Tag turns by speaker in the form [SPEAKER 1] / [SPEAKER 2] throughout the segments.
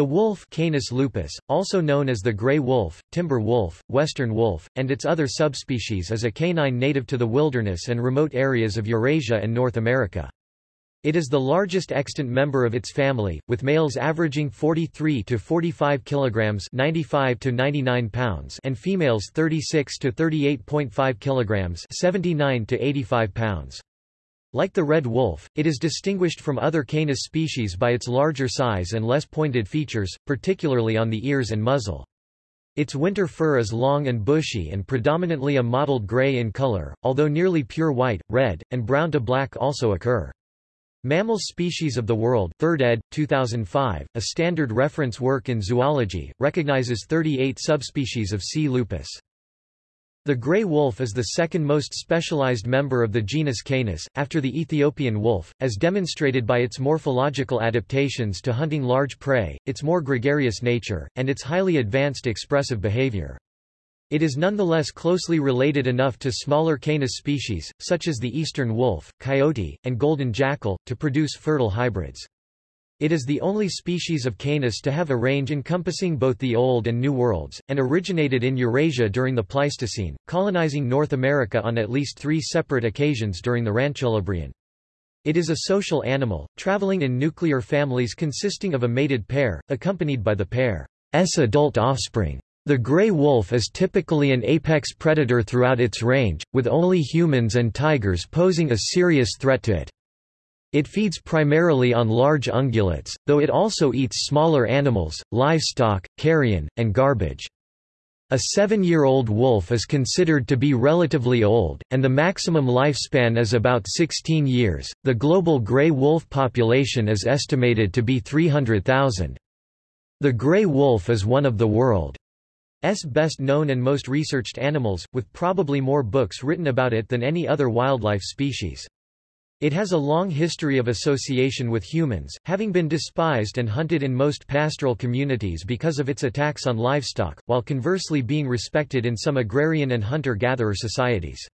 [SPEAKER 1] The wolf Canis lupus, also known as the gray wolf, timber wolf, western wolf, and its other subspecies is a canine native to the wilderness and remote areas of Eurasia and North America. It is the largest extant member of its family, with males averaging 43 to 45 kilograms, 95 to 99 pounds, and females 36 to 38.5 kilograms, 79 to 85 pounds. Like the red wolf, it is distinguished from other Canis species by its larger size and less pointed features, particularly on the ears and muzzle. Its winter fur is long and bushy and predominantly a mottled gray in color, although nearly pure white, red, and brown to black also occur. Mammals Species of the World 3rd ed. 2005, a standard reference work in zoology, recognizes 38 subspecies of C. lupus. The gray wolf is the second most specialized member of the genus Canis, after the Ethiopian wolf, as demonstrated by its morphological adaptations to hunting large prey, its more gregarious nature, and its highly advanced expressive behavior. It is nonetheless closely related enough to smaller Canis species, such as the eastern wolf, coyote, and golden jackal, to produce fertile hybrids. It is the only species of Canis to have a range encompassing both the Old and New Worlds, and originated in Eurasia during the Pleistocene, colonizing North America on at least three separate occasions during the Rancholabrean. It is a social animal, traveling in nuclear families consisting of a mated pair, accompanied by the pair's adult offspring. The gray wolf is typically an apex predator throughout its range, with only humans and tigers posing a serious threat to it. It feeds primarily on large ungulates, though it also eats smaller animals, livestock, carrion, and garbage. A seven-year-old wolf is considered to be relatively old, and the maximum lifespan is about 16 years. The global gray wolf population is estimated to be 300,000. The gray wolf is one of the world's best known and most researched animals, with probably more books written about it than any other wildlife species. It has a long history of association with humans, having been despised and hunted in most pastoral communities because of its attacks on livestock, while conversely being respected in some agrarian and hunter-gatherer societies.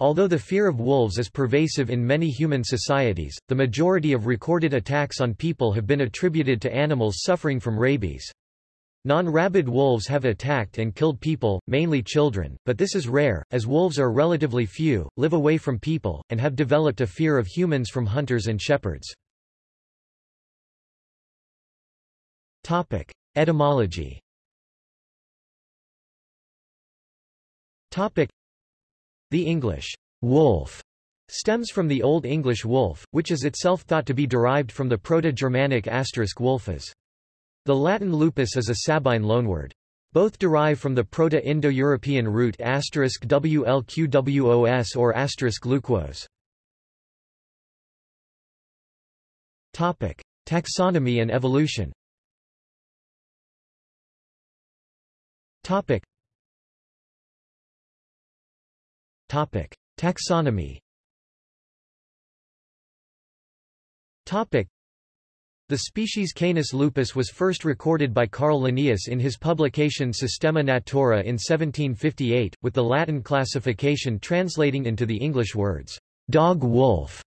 [SPEAKER 1] Although the fear of wolves is pervasive in many human societies, the majority of recorded attacks on people have been attributed to animals suffering from rabies. Non-rabid wolves have attacked and killed people, mainly children, but this is rare, as wolves are relatively few, live away from people, and have developed a fear of humans from hunters and shepherds. Topic. Etymology Topic. The English wolf stems from the Old English wolf, which is itself thought to be derived from the Proto-Germanic asterisk wolfus. The Latin lupus is a Sabine loanword. Both derive from the Proto-Indo-European root wlqwos or luquos. Topic: Taxonomy and evolution. Topic. Topic: Taxonomy. Topic. The species Canis lupus was first recorded by Carl Linnaeus in his publication Systema Naturae in 1758, with the Latin classification translating into the English words, dog-wolf.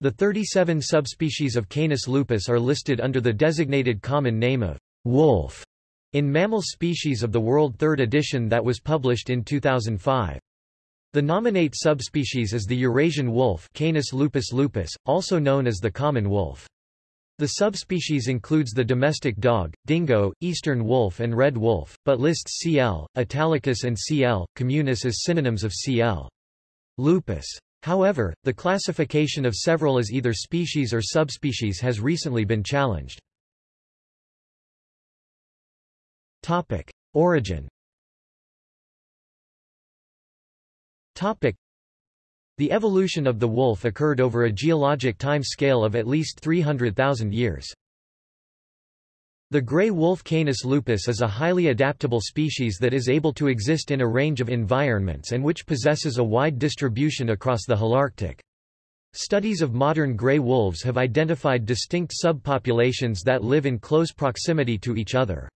[SPEAKER 1] The 37 subspecies of Canis lupus are listed under the designated common name of wolf in Mammal Species of the World 3rd edition that was published in 2005. The nominate subspecies is the Eurasian wolf Canis lupus lupus, also known as the common wolf. The subspecies includes the domestic dog, dingo, eastern wolf and red wolf, but lists Cl. italicus and Cl. communis as synonyms of Cl. lupus. However, the classification of several as either species or subspecies has recently been challenged. Topic: Origin. Topic: the evolution of the wolf occurred over a geologic time scale of at least 300,000 years. The gray wolf Canis lupus is a highly adaptable species that is able to exist in a range of environments and which possesses a wide distribution across the Holarctic. Studies of modern gray wolves have identified distinct subpopulations that live in close proximity to each other.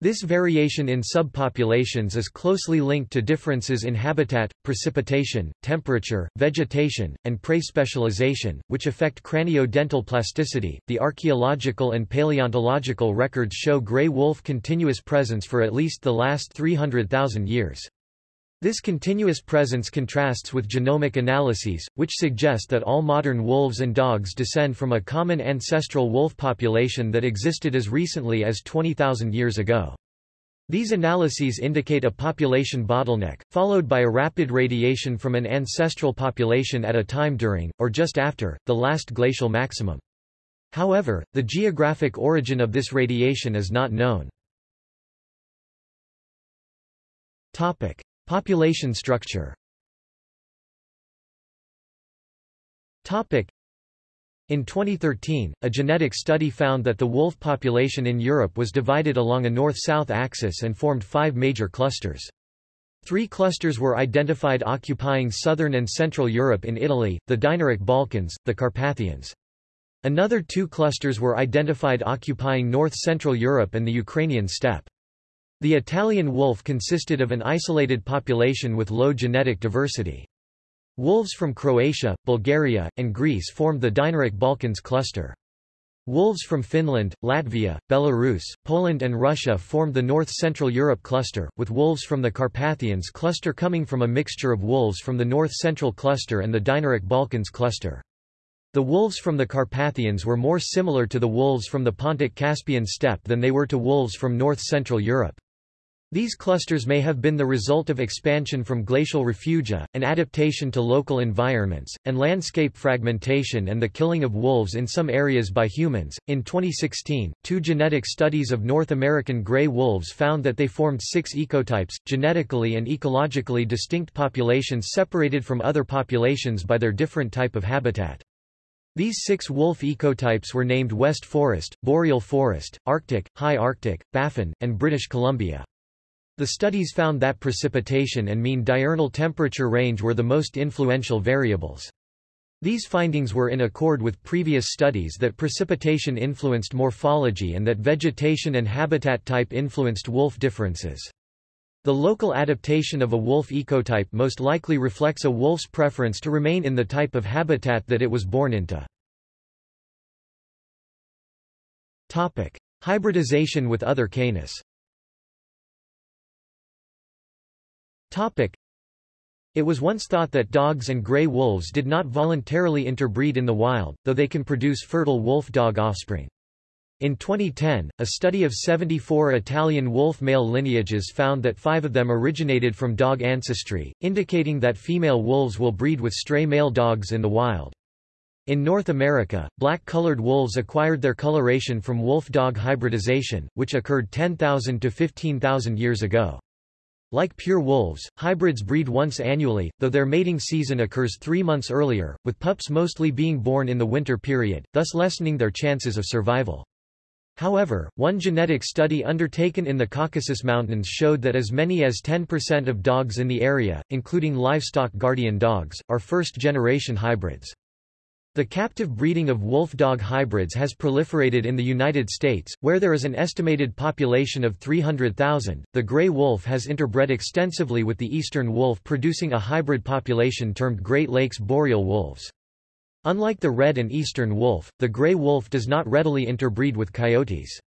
[SPEAKER 1] This variation in subpopulations is closely linked to differences in habitat, precipitation, temperature, vegetation, and prey specialization, which affect cranio-dental plasticity. The archaeological and paleontological records show gray wolf continuous presence for at least the last 300,000 years. This continuous presence contrasts with genomic analyses, which suggest that all modern wolves and dogs descend from a common ancestral wolf population that existed as recently as 20,000 years ago. These analyses indicate a population bottleneck, followed by a rapid radiation from an ancestral population at a time during, or just after, the last glacial maximum. However, the geographic origin of this radiation is not known. Topic. Population structure in 2013, a genetic study found that the wolf population in Europe was divided along a north-south axis and formed five major clusters. Three clusters were identified occupying southern and central Europe in Italy, the Dinaric Balkans, the Carpathians. Another two clusters were identified occupying north-central Europe and the Ukrainian steppe. The Italian wolf consisted of an isolated population with low genetic diversity. Wolves from Croatia, Bulgaria, and Greece formed the Dinaric Balkans cluster. Wolves from Finland, Latvia, Belarus, Poland and Russia formed the North-Central Europe cluster, with wolves from the Carpathians cluster coming from a mixture of wolves from the North-Central cluster and the Dinaric Balkans cluster. The wolves from the Carpathians were more similar to the wolves from the Pontic-Caspian steppe than they were to wolves from North-Central Europe. These clusters may have been the result of expansion from glacial refugia, an adaptation to local environments, and landscape fragmentation and the killing of wolves in some areas by humans. In 2016, two genetic studies of North American gray wolves found that they formed six ecotypes, genetically and ecologically distinct populations separated from other populations by their different type of habitat. These six wolf ecotypes were named West Forest, Boreal Forest, Arctic, High Arctic, Baffin, and British Columbia. The studies found that precipitation and mean diurnal temperature range were the most influential variables. These findings were in accord with previous studies that precipitation influenced morphology and that vegetation and habitat type influenced wolf differences. The local adaptation of a wolf ecotype most likely reflects a wolf's preference to remain in the type of habitat that it was born into. Topic. Hybridization with other canis Topic. It was once thought that dogs and gray wolves did not voluntarily interbreed in the wild, though they can produce fertile wolf-dog offspring. In 2010, a study of 74 Italian wolf male lineages found that five of them originated from dog ancestry, indicating that female wolves will breed with stray male dogs in the wild. In North America, black-colored wolves acquired their coloration from wolf-dog hybridization, which occurred 10,000 to 15,000 years ago. Like pure wolves, hybrids breed once annually, though their mating season occurs three months earlier, with pups mostly being born in the winter period, thus lessening their chances of survival. However, one genetic study undertaken in the Caucasus Mountains showed that as many as 10% of dogs in the area, including livestock guardian dogs, are first-generation hybrids. The captive breeding of wolf-dog hybrids has proliferated in the United States, where there is an estimated population of 300,000. The gray wolf has interbred extensively with the eastern wolf producing a hybrid population termed Great Lakes boreal wolves. Unlike the red and eastern wolf, the gray wolf does not readily interbreed with coyotes.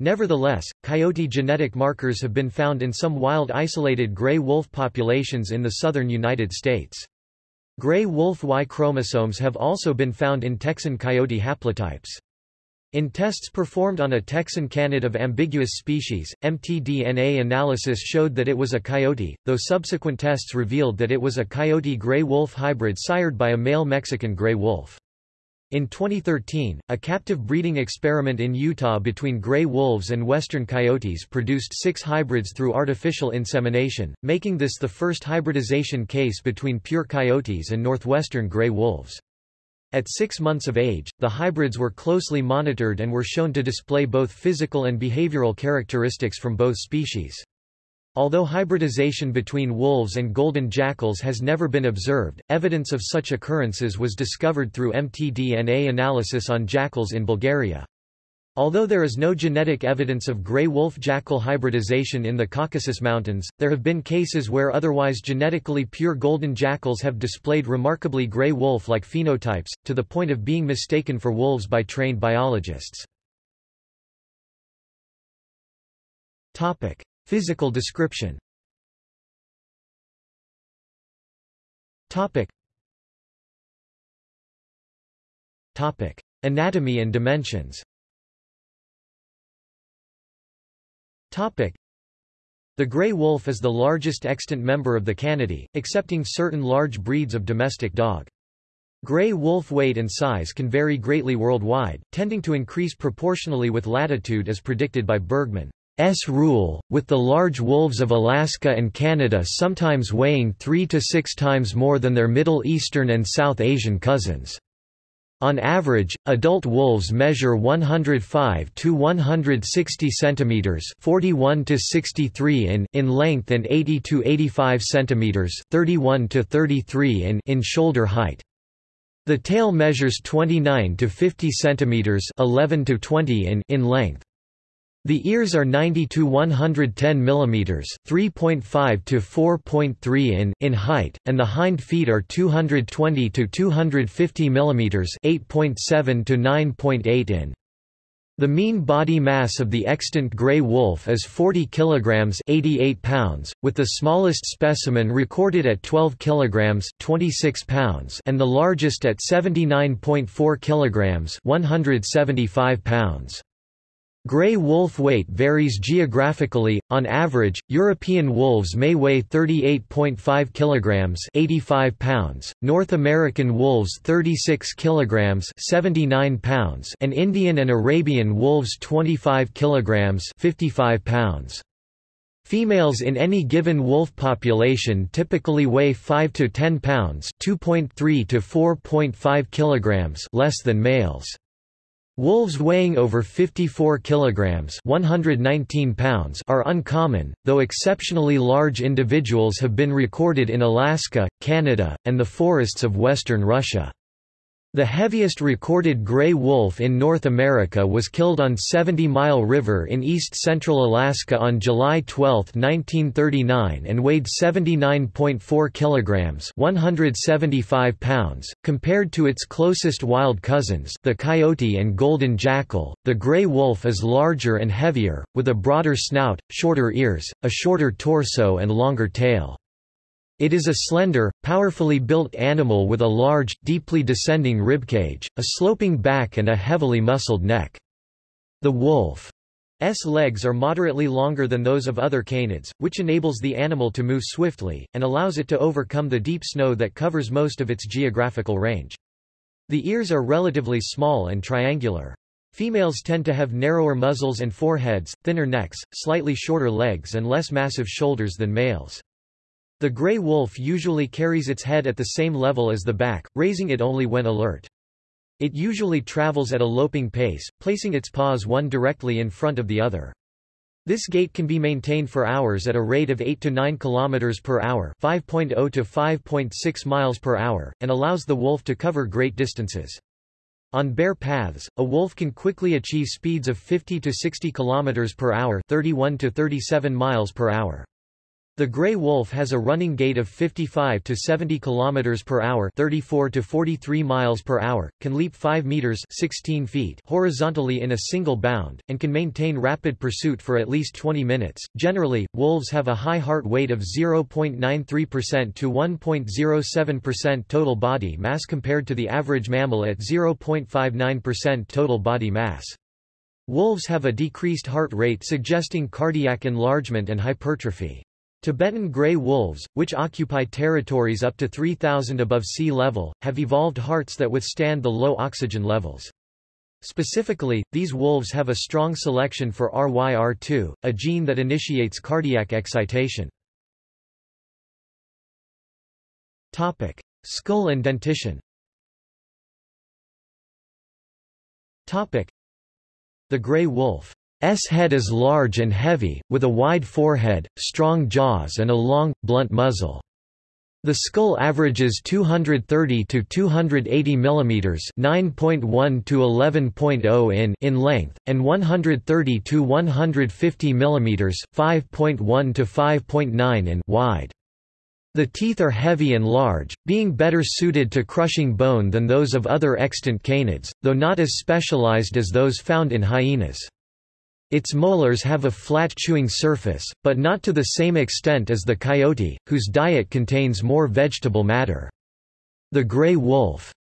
[SPEAKER 1] Nevertheless, coyote genetic markers have been found in some wild isolated gray wolf populations in the southern United States. Gray wolf Y chromosomes have also been found in Texan coyote haplotypes. In tests performed on a Texan canid of ambiguous species, mtDNA analysis showed that it was a coyote, though subsequent tests revealed that it was a coyote-gray wolf hybrid sired by a male Mexican gray wolf. In 2013, a captive breeding experiment in Utah between gray wolves and western coyotes produced six hybrids through artificial insemination, making this the first hybridization case between pure coyotes and northwestern gray wolves. At six months of age, the hybrids were closely monitored and were shown to display both physical and behavioral characteristics from both species. Although hybridization between wolves and golden jackals has never been observed, evidence of such occurrences was discovered through mtDNA analysis on jackals in Bulgaria. Although there is no genetic evidence of gray wolf-jackal hybridization in the Caucasus Mountains, there have been cases where otherwise genetically pure golden jackals have displayed remarkably gray wolf-like phenotypes, to the point of being mistaken for wolves by trained biologists. Physical description Topic. Topic. Anatomy and dimensions Topic. The gray wolf is the largest extant member of the Canidae, excepting certain large breeds of domestic dog. Gray wolf weight and size can vary greatly worldwide, tending to increase proportionally with latitude as predicted by Bergmann's rule, with the large wolves of Alaska and Canada sometimes weighing three to six times more than their Middle Eastern and South Asian cousins. On average, adult wolves measure 105 to 160 centimeters, 41 to 63 in in length and 80 to 85 centimeters, 31 to 33 in in shoulder height. The tail measures 29 to 50 centimeters, 11 to 20 in in length. The ears are 90 to 110 mm, 3.5 to 4.3 in in height, and the hind feet are 220 to 250 mm, 8.7 to 9.8 in. The mean body mass of the extant gray wolf is 40 kilograms, 88 pounds, with the smallest specimen recorded at 12 kilograms, 26 pounds, and the largest at 79.4 kilograms, 175 pounds. Gray wolf weight varies geographically. On average, European wolves may weigh 38.5 kilograms, 85 pounds, North American wolves 36 kilograms, 79 pounds, and Indian and Arabian wolves 25 kilograms, 55 pounds. Females in any given wolf population typically weigh 5 to 10 pounds, 2.3 to 4.5 kilograms less than males. Wolves weighing over 54 kilograms (119 pounds) are uncommon, though exceptionally large individuals have been recorded in Alaska, Canada, and the forests of western Russia. The heaviest recorded gray wolf in North America was killed on 70 Mile River in east-central Alaska on July 12, 1939 and weighed 79.4 kilograms 175 pounds. Compared to its closest wild cousins the coyote and golden jackal, the gray wolf is larger and heavier, with a broader snout, shorter ears, a shorter torso and longer tail. It is a slender, powerfully built animal with a large, deeply descending ribcage, a sloping back and a heavily muscled neck. The wolf's legs are moderately longer than those of other canids, which enables the animal to move swiftly, and allows it to overcome the deep snow that covers most of its geographical range. The ears are relatively small and triangular. Females tend to have narrower muzzles and foreheads, thinner necks, slightly shorter legs and less massive shoulders than males. The gray wolf usually carries its head at the same level as the back, raising it only when alert. It usually travels at a loping pace, placing its paws one directly in front of the other. This gait can be maintained for hours at a rate of 8 to 9 km per hour, 5.0 to 5.6 miles per hour, and allows the wolf to cover great distances. On bare paths, a wolf can quickly achieve speeds of 50 to 60 km per hour, 31 to 37 miles per hour. The gray wolf has a running gait of 55 to 70 km per hour, 34 to 43 miles per hour, can leap 5 meters, 16 feet horizontally in a single bound and can maintain rapid pursuit for at least 20 minutes. Generally, wolves have a high heart weight of 0.93% to 1.07% total body mass compared to the average mammal at 0.59% total body mass. Wolves have a decreased heart rate suggesting cardiac enlargement and hypertrophy. Tibetan gray wolves, which occupy territories up to 3,000 above sea level, have evolved hearts that withstand the low oxygen levels. Specifically, these wolves have a strong selection for RYR2, a gene that initiates cardiac excitation. Topic: Skull and dentition. Topic: The gray wolf S head is large and heavy, with a wide forehead, strong jaws and a long, blunt muzzle. The skull averages 230 to 280 mm, 9.1 to 11.0 in in length and 130 to 150 mm, 5.1 to 5.9 in wide. The teeth are heavy and large, being better suited to crushing bone than those of other extant canids, though not as specialized as those found in hyenas. Its molars have a flat chewing surface, but not to the same extent as the coyote, whose diet contains more vegetable matter. The gray wolf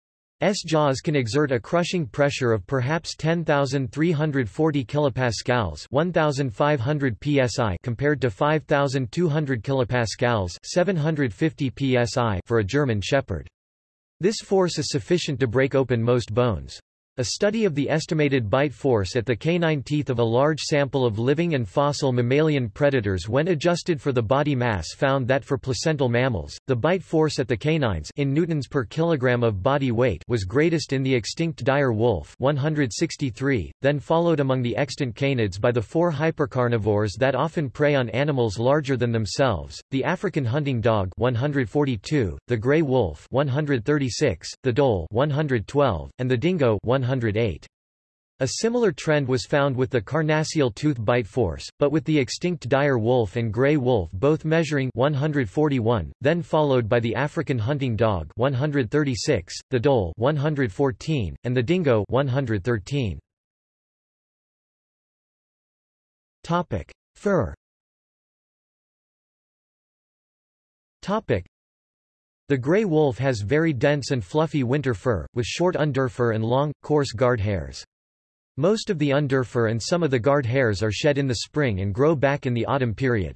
[SPEAKER 1] S jaws can exert a crushing pressure of perhaps 10,340 kilopascals, 1,500 psi, compared to 5,200 kilopascals, 750 psi, for a German shepherd. This force is sufficient to break open most bones. A study of the estimated bite force at the canine teeth of a large sample of living and fossil mammalian predators when adjusted for the body mass found that for placental mammals, the bite force at the canines in newtons per kilogram of body weight was greatest in the extinct dire wolf 163, then followed among the extant canids by the four hypercarnivores that often prey on animals larger than themselves, the African hunting dog 142, the gray wolf 136, the dhole 112, and the dingo 108. A similar trend was found with the carnassial tooth bite force, but with the extinct dire wolf and gray wolf both measuring 141, then followed by the African hunting dog 136, the dhole 114, and the dingo 113. Topic: Fur. Topic: the gray wolf has very dense and fluffy winter fur, with short underfur and long, coarse guard hairs. Most of the underfur and some of the guard hairs are shed in the spring and grow back in the autumn period.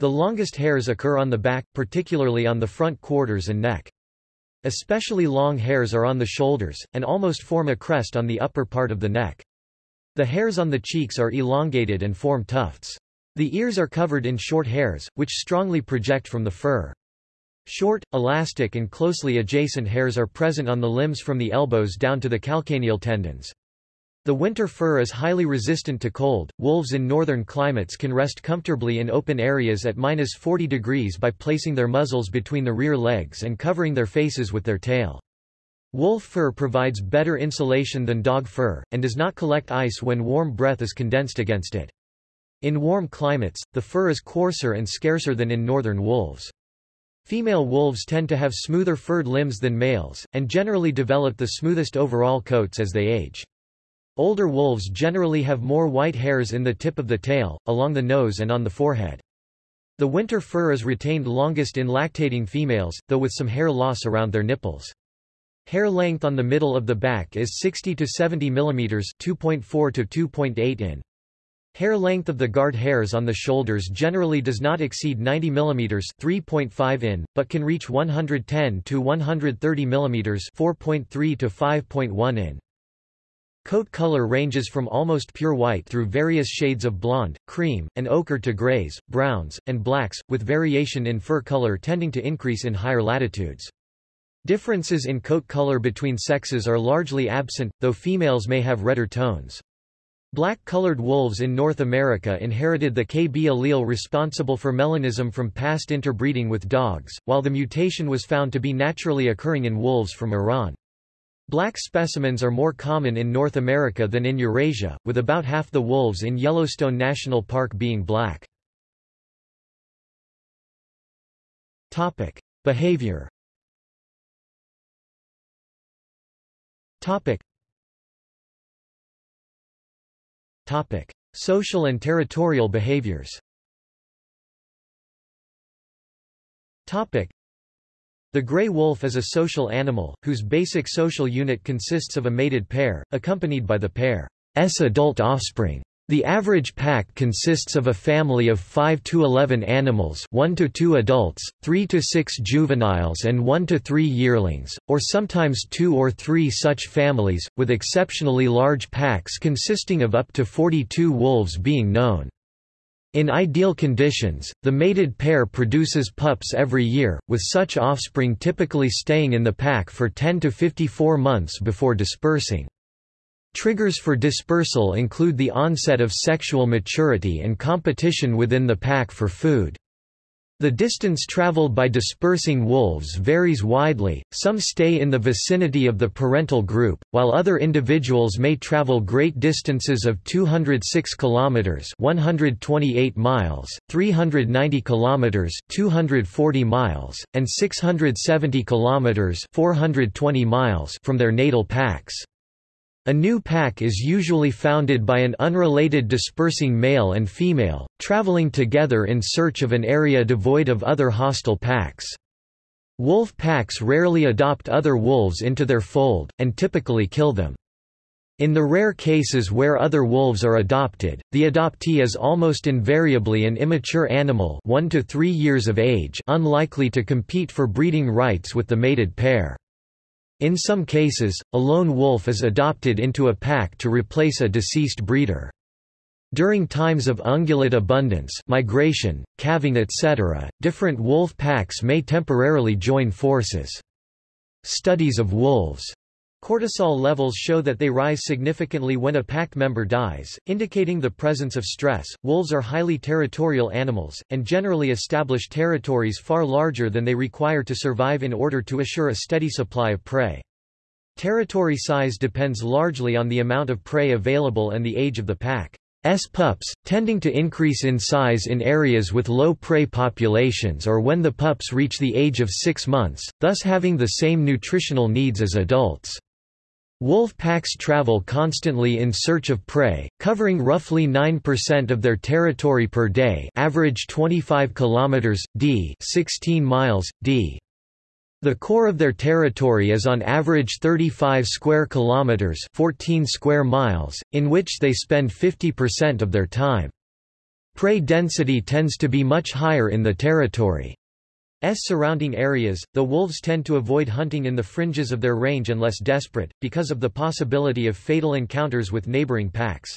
[SPEAKER 1] The longest hairs occur on the back, particularly on the front quarters and neck. Especially long hairs are on the shoulders, and almost form a crest on the upper part of the neck. The hairs on the cheeks are elongated and form tufts. The ears are covered in short hairs, which strongly project from the fur. Short, elastic and closely adjacent hairs are present on the limbs from the elbows down to the calcaneal tendons. The winter fur is highly resistant to cold. Wolves in northern climates can rest comfortably in open areas at minus 40 degrees by placing their muzzles between the rear legs and covering their faces with their tail. Wolf fur provides better insulation than dog fur, and does not collect ice when warm breath is condensed against it. In warm climates, the fur is coarser and scarcer than in northern wolves. Female wolves tend to have smoother furred limbs than males, and generally develop the smoothest overall coats as they age. Older wolves generally have more white hairs in the tip of the tail, along the nose and on the forehead. The winter fur is retained longest in lactating females, though with some hair loss around their nipples. Hair length on the middle of the back is 60 to 70 mm 2.4 to 2.8 in. Hair length of the guard hairs on the shoulders generally does not exceed 90 mm 3.5 in, but can reach 110 to 130 mm 4.3 to 5.1 in. Coat color ranges from almost pure white through various shades of blonde, cream, and ochre to grays, browns, and blacks, with variation in fur color tending to increase in higher latitudes. Differences in coat color between sexes are largely absent, though females may have redder tones. Black-colored wolves in North America inherited the KB allele responsible for melanism from past interbreeding with dogs, while the mutation was found to be naturally occurring in wolves from Iran. Black specimens are more common in North America than in Eurasia, with about half the wolves in Yellowstone National Park being black. Topic: Behavior. Topic: Topic: Social and territorial behaviors. Topic: The gray wolf is a social animal, whose basic social unit consists of a mated pair, accompanied by the pair's adult offspring. The average pack consists of a family of 5 to 11 animals 1 to 2 adults, 3 to 6 juveniles and 1 to 3 yearlings, or sometimes 2 or 3 such families, with exceptionally large packs consisting of up to 42 wolves being known. In ideal conditions, the mated pair produces pups every year, with such offspring typically staying in the pack for 10 to 54 months before dispersing. Triggers for dispersal include the onset of sexual maturity and competition within the pack for food. The distance traveled by dispersing wolves varies widely, some stay in the vicinity of the parental group, while other individuals may travel great distances of 206 kilometers 128 miles, 390 kilometers 240 miles, and 670 kilometers 420 miles from their natal packs. A new pack is usually founded by an unrelated dispersing male and female, traveling together in search of an area devoid of other hostile packs. Wolf packs rarely adopt other wolves into their fold, and typically kill them. In the rare cases where other wolves are adopted, the adoptee is almost invariably an immature animal 1 to 3 years of age unlikely to compete for breeding rights with the mated pair. In some cases, a lone wolf is adopted into a pack to replace a deceased breeder. During times of ungulate abundance migration, calving etc., different wolf packs may temporarily join forces. Studies of wolves Cortisol levels show that they rise significantly when a pack member dies, indicating the presence of stress. Wolves are highly territorial animals, and generally establish territories far larger than they require to survive in order to assure a steady supply of prey. Territory size depends largely on the amount of prey available and the age of the pack. S pups, tending to increase in size in areas with low prey populations or when the pups reach the age of six months, thus having the same nutritional needs as adults. Wolf packs travel constantly in search of prey, covering roughly 9% of their territory per day average 25 km, d 16 miles, d. The core of their territory is on average 35 square kilometers, 14 square miles, in which they spend 50% of their time. Prey density tends to be much higher in the territory. S surrounding areas, the wolves tend to avoid hunting in the fringes of their range unless desperate, because of the possibility of fatal encounters with neighboring packs.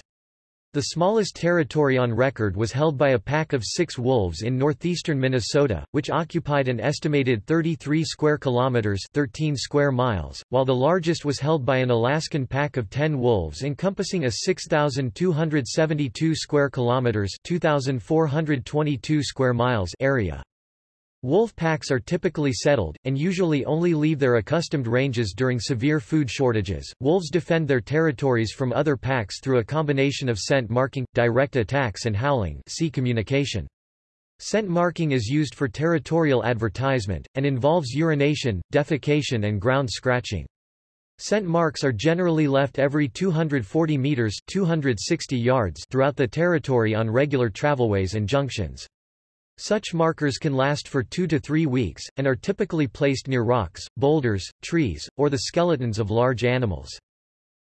[SPEAKER 1] The smallest territory on record was held by a pack of six wolves in northeastern Minnesota, which occupied an estimated 33 square kilometers 13 square miles, while the largest was held by an Alaskan pack of 10 wolves encompassing a 6,272 square kilometers 2,422 square miles area. Wolf packs are typically settled, and usually only leave their accustomed ranges during severe food shortages. Wolves defend their territories from other packs through a combination of scent marking, direct attacks and howling see communication. Scent marking is used for territorial advertisement, and involves urination, defecation and ground scratching. Scent marks are generally left every 240 meters 260 yards throughout the territory on regular travelways and junctions. Such markers can last for two to three weeks, and are typically placed near rocks, boulders, trees, or the skeletons of large animals.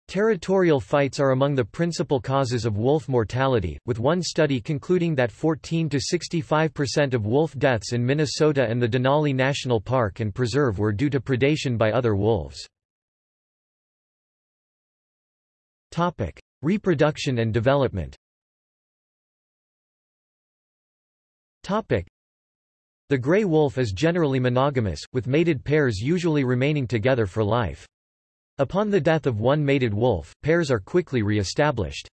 [SPEAKER 1] Territorial fights are among the principal causes of wolf mortality, with one study concluding that 14 to 65% of wolf deaths in Minnesota and the Denali National Park and Preserve were due to predation by other wolves. Topic: Reproduction and development. Topic. The gray wolf is generally monogamous, with mated pairs usually remaining together for life. Upon the death of one mated wolf, pairs are quickly re-established.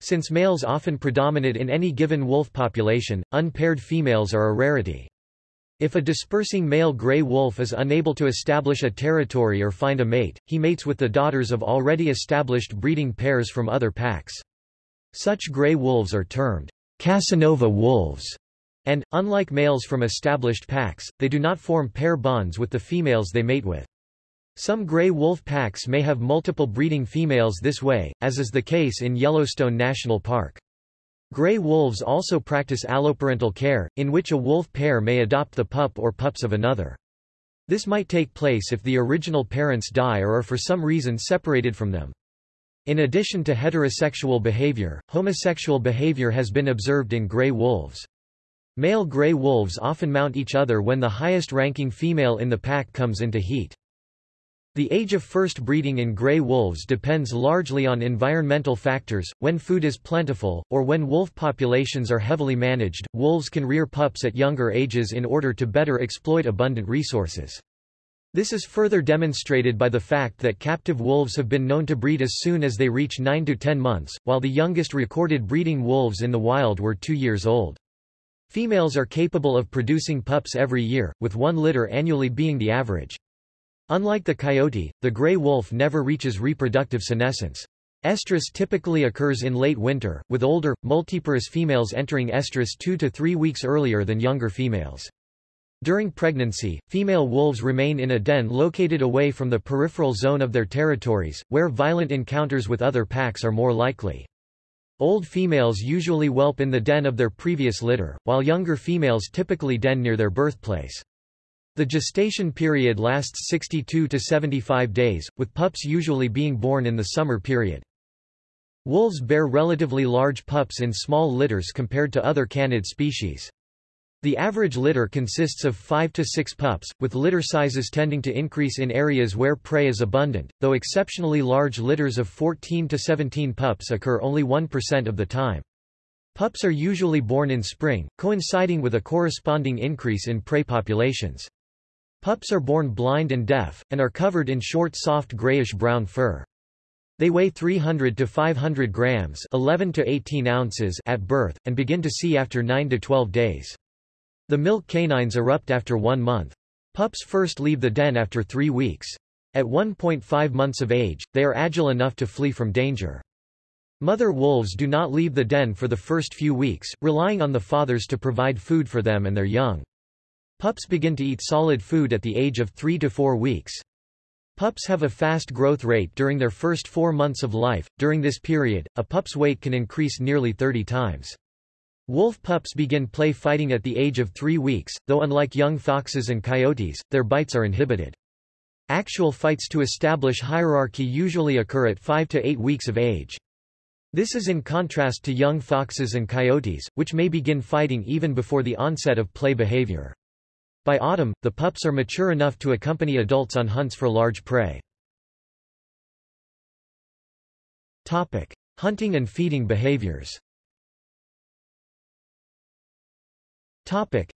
[SPEAKER 1] Since males often predominate in any given wolf population, unpaired females are a rarity. If a dispersing male gray wolf is unable to establish a territory or find a mate, he mates with the daughters of already established breeding pairs from other packs. Such gray wolves are termed Casanova wolves and, unlike males from established packs, they do not form pair bonds with the females they mate with. Some gray wolf packs may have multiple breeding females this way, as is the case in Yellowstone National Park. Gray wolves also practice alloparental care, in which a wolf pair may adopt the pup or pups of another. This might take place if the original parents die or are for some reason separated from them. In addition to heterosexual behavior, homosexual behavior has been observed in gray wolves. Male gray wolves often mount each other when the highest-ranking female in the pack comes into heat. The age of first breeding in gray wolves depends largely on environmental factors. When food is plentiful, or when wolf populations are heavily managed, wolves can rear pups at younger ages in order to better exploit abundant resources. This is further demonstrated by the fact that captive wolves have been known to breed as soon as they reach 9 to 10 months, while the youngest recorded breeding wolves in the wild were 2 years old. Females are capable of producing pups every year, with one litter annually being the average. Unlike the coyote, the gray wolf never reaches reproductive senescence. Estrus typically occurs in late winter, with older, multiparous females entering estrus two to three weeks earlier than younger females. During pregnancy, female wolves remain in a den located away from the peripheral zone of their territories, where violent encounters with other packs are more likely. Old females usually whelp in the den of their previous litter, while younger females typically den near their birthplace. The gestation period lasts 62 to 75 days, with pups usually being born in the summer period. Wolves bear relatively large pups in small litters compared to other canid species. The average litter consists of 5 to 6 pups, with litter sizes tending to increase in areas where prey is abundant, though exceptionally large litters of 14 to 17 pups occur only 1% of the time. Pups are usually born in spring, coinciding with a corresponding increase in prey populations. Pups are born blind and deaf, and are covered in short soft grayish-brown fur. They weigh 300 to 500 grams 11 to 18 ounces at birth, and begin to see after 9 to 12 days. The milk canines erupt after one month. Pups first leave the den after three weeks. At 1.5 months of age, they are agile enough to flee from danger. Mother wolves do not leave the den for the first few weeks, relying on the fathers to provide food for them and their young. Pups begin to eat solid food at the age of 3 to 4 weeks. Pups have a fast growth rate during their first four months of life. During this period, a pup's weight can increase nearly 30 times. Wolf pups begin play fighting at the age of three weeks, though unlike young foxes and coyotes, their bites are inhibited. Actual fights to establish hierarchy usually occur at 5 to 8 weeks of age. This is in contrast to young foxes and coyotes, which may begin fighting even before the onset of play behavior. By autumn, the pups are mature enough to accompany adults on hunts for large prey. Topic: Hunting and feeding behaviors. Topic: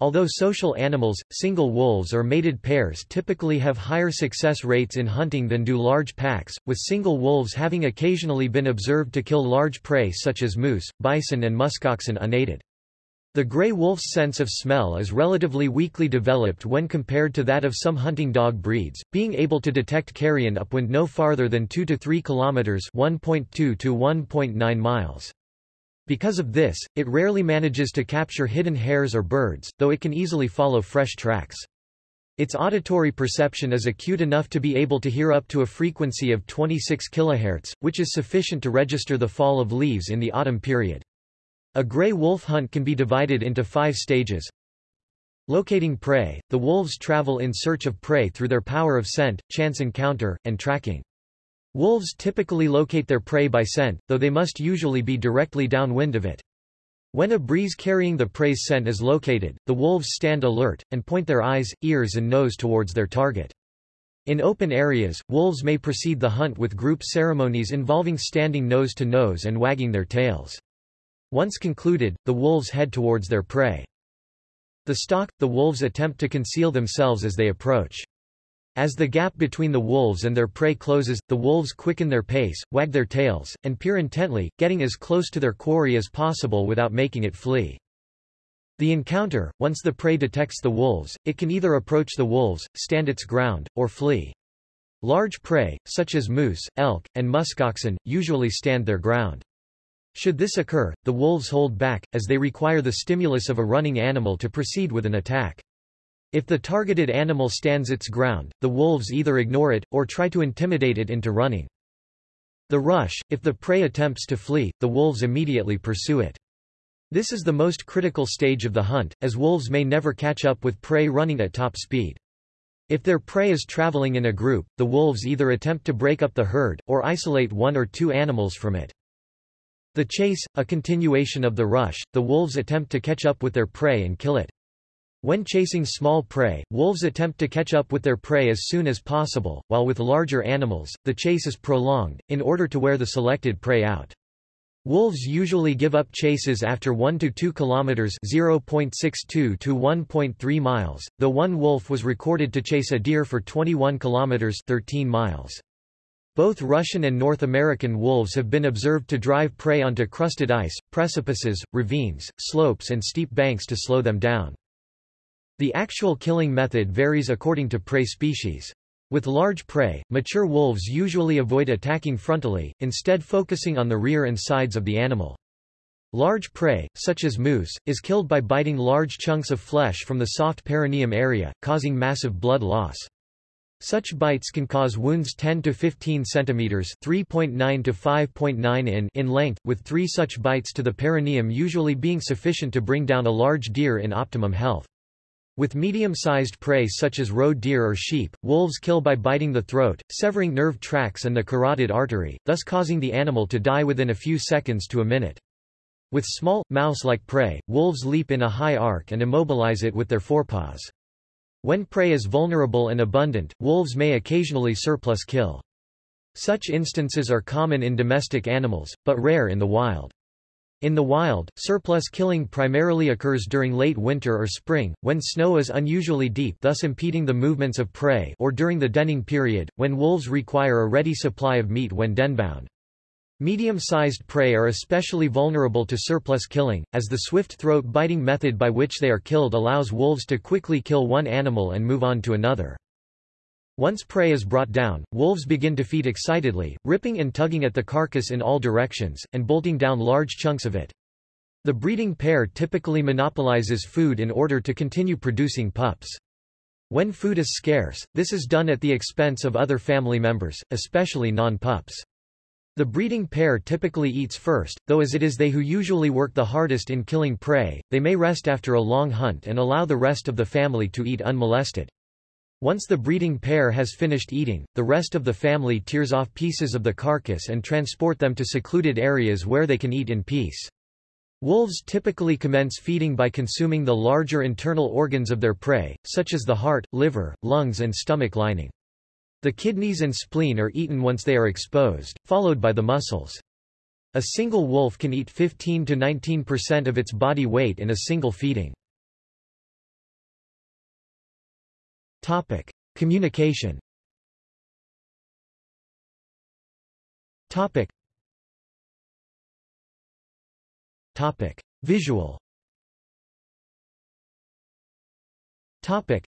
[SPEAKER 1] Although social animals, single wolves or mated pairs typically have higher success rates in hunting than do large packs, with single wolves having occasionally been observed to kill large prey such as moose, bison and muskoxen unaided. The gray wolf's sense of smell is relatively weakly developed when compared to that of some hunting dog breeds, being able to detect carrion upwind no farther than 2 to 3 kilometers (1.2 to 1.9 miles). Because of this, it rarely manages to capture hidden hares or birds, though it can easily follow fresh tracks. Its auditory perception is acute enough to be able to hear up to a frequency of 26 kHz, which is sufficient to register the fall of leaves in the autumn period. A gray wolf hunt can be divided into five stages. Locating prey, the wolves travel in search of prey through their power of scent, chance encounter, and tracking. Wolves typically locate their prey by scent, though they must usually be directly downwind of it. When a breeze carrying the prey's scent is located, the wolves stand alert, and point their eyes, ears and nose towards their target. In open areas, wolves may precede the hunt with group ceremonies involving standing nose to nose and wagging their tails. Once concluded, the wolves head towards their prey. The stalk, the wolves attempt to conceal themselves as they approach. As the gap between the wolves and their prey closes, the wolves quicken their pace, wag their tails, and peer intently, getting as close to their quarry as possible without making it flee. The encounter, once the prey detects the wolves, it can either approach the wolves, stand its ground, or flee. Large prey, such as moose, elk, and muskoxen, usually stand their ground. Should this occur, the wolves hold back, as they require the stimulus of a running animal to proceed with an attack. If the targeted animal stands its ground, the wolves either ignore it, or try to intimidate it into running. The rush, if the prey attempts to flee, the wolves immediately pursue it. This is the most critical stage of the hunt, as wolves may never catch up with prey running at top speed. If their prey is traveling in a group, the wolves either attempt to break up the herd, or isolate one or two animals from it. The chase, a continuation of the rush, the wolves attempt to catch up with their prey and kill it. When chasing small prey, wolves attempt to catch up with their prey as soon as possible, while with larger animals, the chase is prolonged, in order to wear the selected prey out. Wolves usually give up chases after 1 to 2 kilometers (0.62 to 1.3 miles), though one wolf was recorded to chase a deer for 21 kilometers (13 miles). Both Russian and North American wolves have been observed to drive prey onto crusted ice, precipices, ravines, slopes and steep banks to slow them down. The actual killing method varies according to prey species. With large prey, mature wolves usually avoid attacking frontally, instead focusing on the rear and sides of the animal. Large prey, such as moose, is killed by biting large chunks of flesh from the soft perineum area, causing massive blood loss. Such bites can cause wounds 10 to 15 centimeters (3.9 to 5.9 in) in length, with 3 such bites to the perineum usually being sufficient to bring down a large deer in optimum health. With medium-sized prey such as roe deer or sheep, wolves kill by biting the throat, severing nerve tracts and the carotid artery, thus causing the animal to die within a few seconds to a minute. With small, mouse-like prey, wolves leap in a high arc and immobilize it with their forepaws. When prey is vulnerable and abundant, wolves may occasionally surplus kill. Such instances are common in domestic animals, but rare in the wild. In the wild, surplus killing primarily occurs during late winter or spring, when snow is unusually deep thus impeding the movements of prey or during the denning period, when wolves require a ready supply of meat when denbound. Medium-sized prey are especially vulnerable to surplus killing, as the swift throat-biting method by which they are killed allows wolves to quickly kill one animal and move on to another. Once prey is brought down, wolves begin to feed excitedly, ripping and tugging at the carcass in all directions, and bolting down large chunks of it. The breeding pair typically monopolizes food in order to continue producing pups. When food is scarce, this is done at the expense of other family members, especially non-pups. The breeding pair typically eats first, though as it is they who usually work the hardest in killing prey, they may rest after a long hunt and allow the rest of the family to eat unmolested. Once the breeding pair has finished eating, the rest of the family tears off pieces of the carcass and transport them to secluded areas where they can eat in peace. Wolves typically commence feeding by consuming the larger internal organs of their prey, such as the heart, liver, lungs and stomach lining. The kidneys and spleen are eaten once they are exposed, followed by the muscles. A single wolf can eat 15 to 19% of its body weight in a single feeding. Topic: Communication. Topic. Topic: Visual. Topic: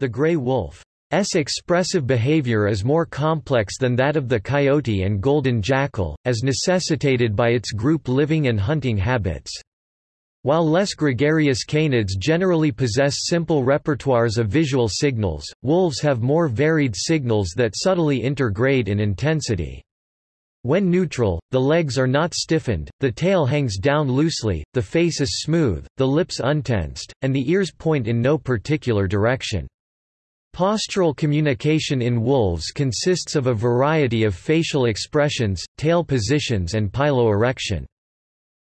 [SPEAKER 1] The gray wolf S expressive behavior is more complex than that of the coyote and golden jackal, as necessitated by its group living and hunting habits. While less gregarious canids generally possess simple repertoires of visual signals, wolves have more varied signals that subtly intergrade in intensity. When neutral, the legs are not stiffened, the tail hangs down loosely, the face is smooth, the lips untensed, and the ears point in no particular direction. Postural communication in wolves consists of a variety of facial expressions, tail positions and piloerection.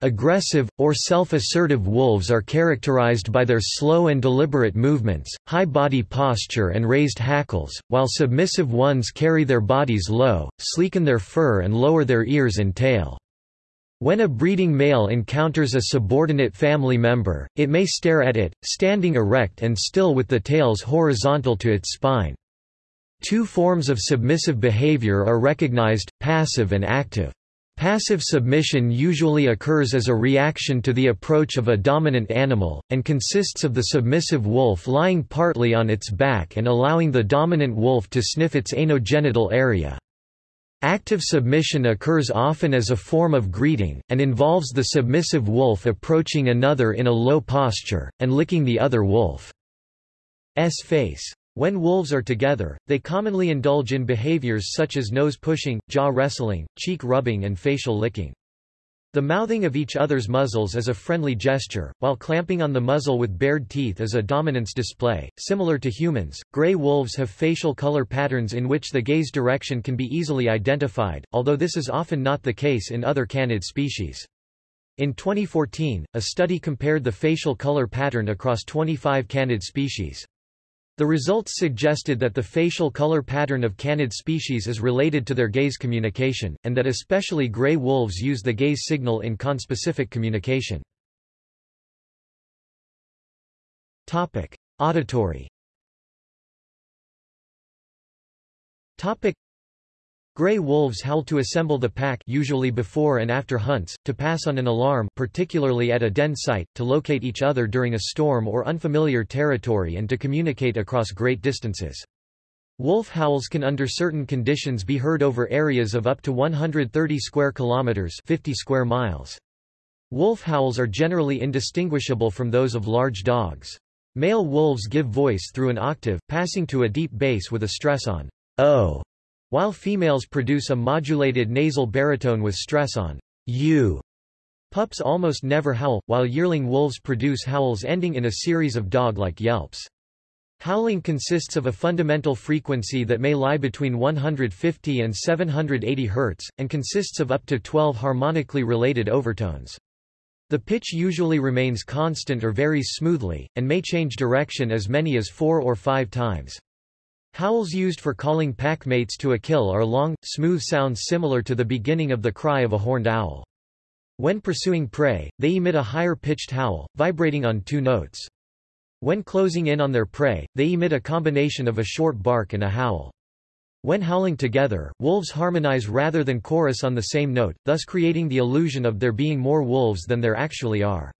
[SPEAKER 1] Aggressive, or self-assertive wolves are characterized by their slow and deliberate movements, high body posture and raised hackles, while submissive ones carry their bodies low, sleeken their fur and lower their ears and tail. When a breeding male encounters a subordinate family member, it may stare at it, standing erect and still with the tails horizontal to its spine. Two forms of submissive behavior are recognized, passive and active. Passive submission usually occurs as a reaction to the approach of a dominant animal, and consists of the submissive wolf lying partly on its back and allowing the dominant wolf to sniff its anogenital area. Active submission occurs often as a form of greeting, and involves the submissive wolf approaching another in a low posture, and licking the other wolf's face. When wolves are together, they commonly indulge in behaviors such as nose pushing, jaw wrestling, cheek rubbing and facial licking. The mouthing of each other's muzzles is a friendly gesture, while clamping on the muzzle with bared teeth is a dominance display. Similar to humans, gray wolves have facial color patterns in which the gaze direction can be easily identified, although this is often not the case in other canid species. In 2014, a study compared the facial color pattern across 25 canid species. The results suggested that the facial color pattern of canid species is related to their gaze communication, and that especially gray wolves use the gaze signal in conspecific communication. Topic: Auditory. Topic: Gray wolves howl to assemble the pack usually before and after hunts, to pass on an alarm particularly at a den site, to locate each other during a storm or unfamiliar territory and to communicate across great distances. Wolf howls can under certain conditions be heard over areas of up to 130 square kilometers 50 square miles. Wolf howls are generally indistinguishable from those of large dogs. Male wolves give voice through an octave, passing to a deep bass with a stress on o, while females produce a modulated nasal baritone with stress on u. Pups almost never howl, while yearling wolves produce howls ending in a series of dog-like yelps. Howling consists of a fundamental frequency that may lie between 150 and 780 Hz, and consists of up to 12 harmonically related overtones. The pitch usually remains constant or varies smoothly, and may change direction as many as four or five times. Howls used for calling pack mates to a kill are long, smooth sounds similar to the beginning of the cry of a horned owl. When pursuing prey, they emit a higher-pitched howl, vibrating on two notes. When closing in on their prey, they emit a combination of a short bark and a howl. When howling together, wolves harmonize rather than chorus on the same note, thus creating the illusion of there being more wolves than there actually are.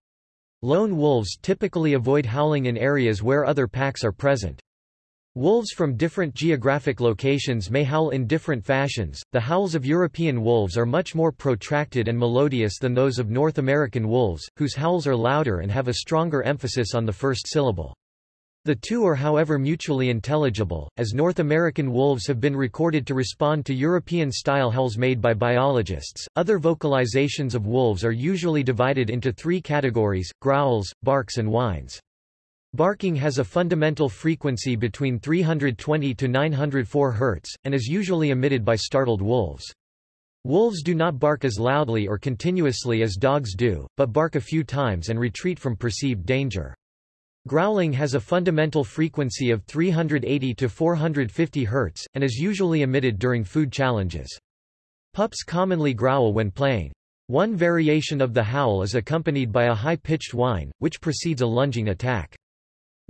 [SPEAKER 1] Lone wolves typically avoid howling in areas where other packs are present. Wolves from different geographic locations may howl in different fashions. The howls of European wolves are much more protracted and melodious than those of North American wolves, whose howls are louder and have a stronger emphasis on the first syllable. The two are however mutually intelligible, as North American wolves have been recorded to respond to European-style howls made by biologists. Other vocalizations of wolves are usually divided into three categories, growls, barks and whines. Barking has a fundamental frequency between 320 to 904 Hz, and is usually emitted by startled wolves. Wolves do not bark as loudly or continuously as dogs do, but bark a few times and retreat from perceived danger. Growling has a fundamental frequency of 380 to 450 Hz, and is usually emitted during food challenges. Pups commonly growl when playing. One variation of the howl is accompanied by a high-pitched whine, which precedes a lunging attack.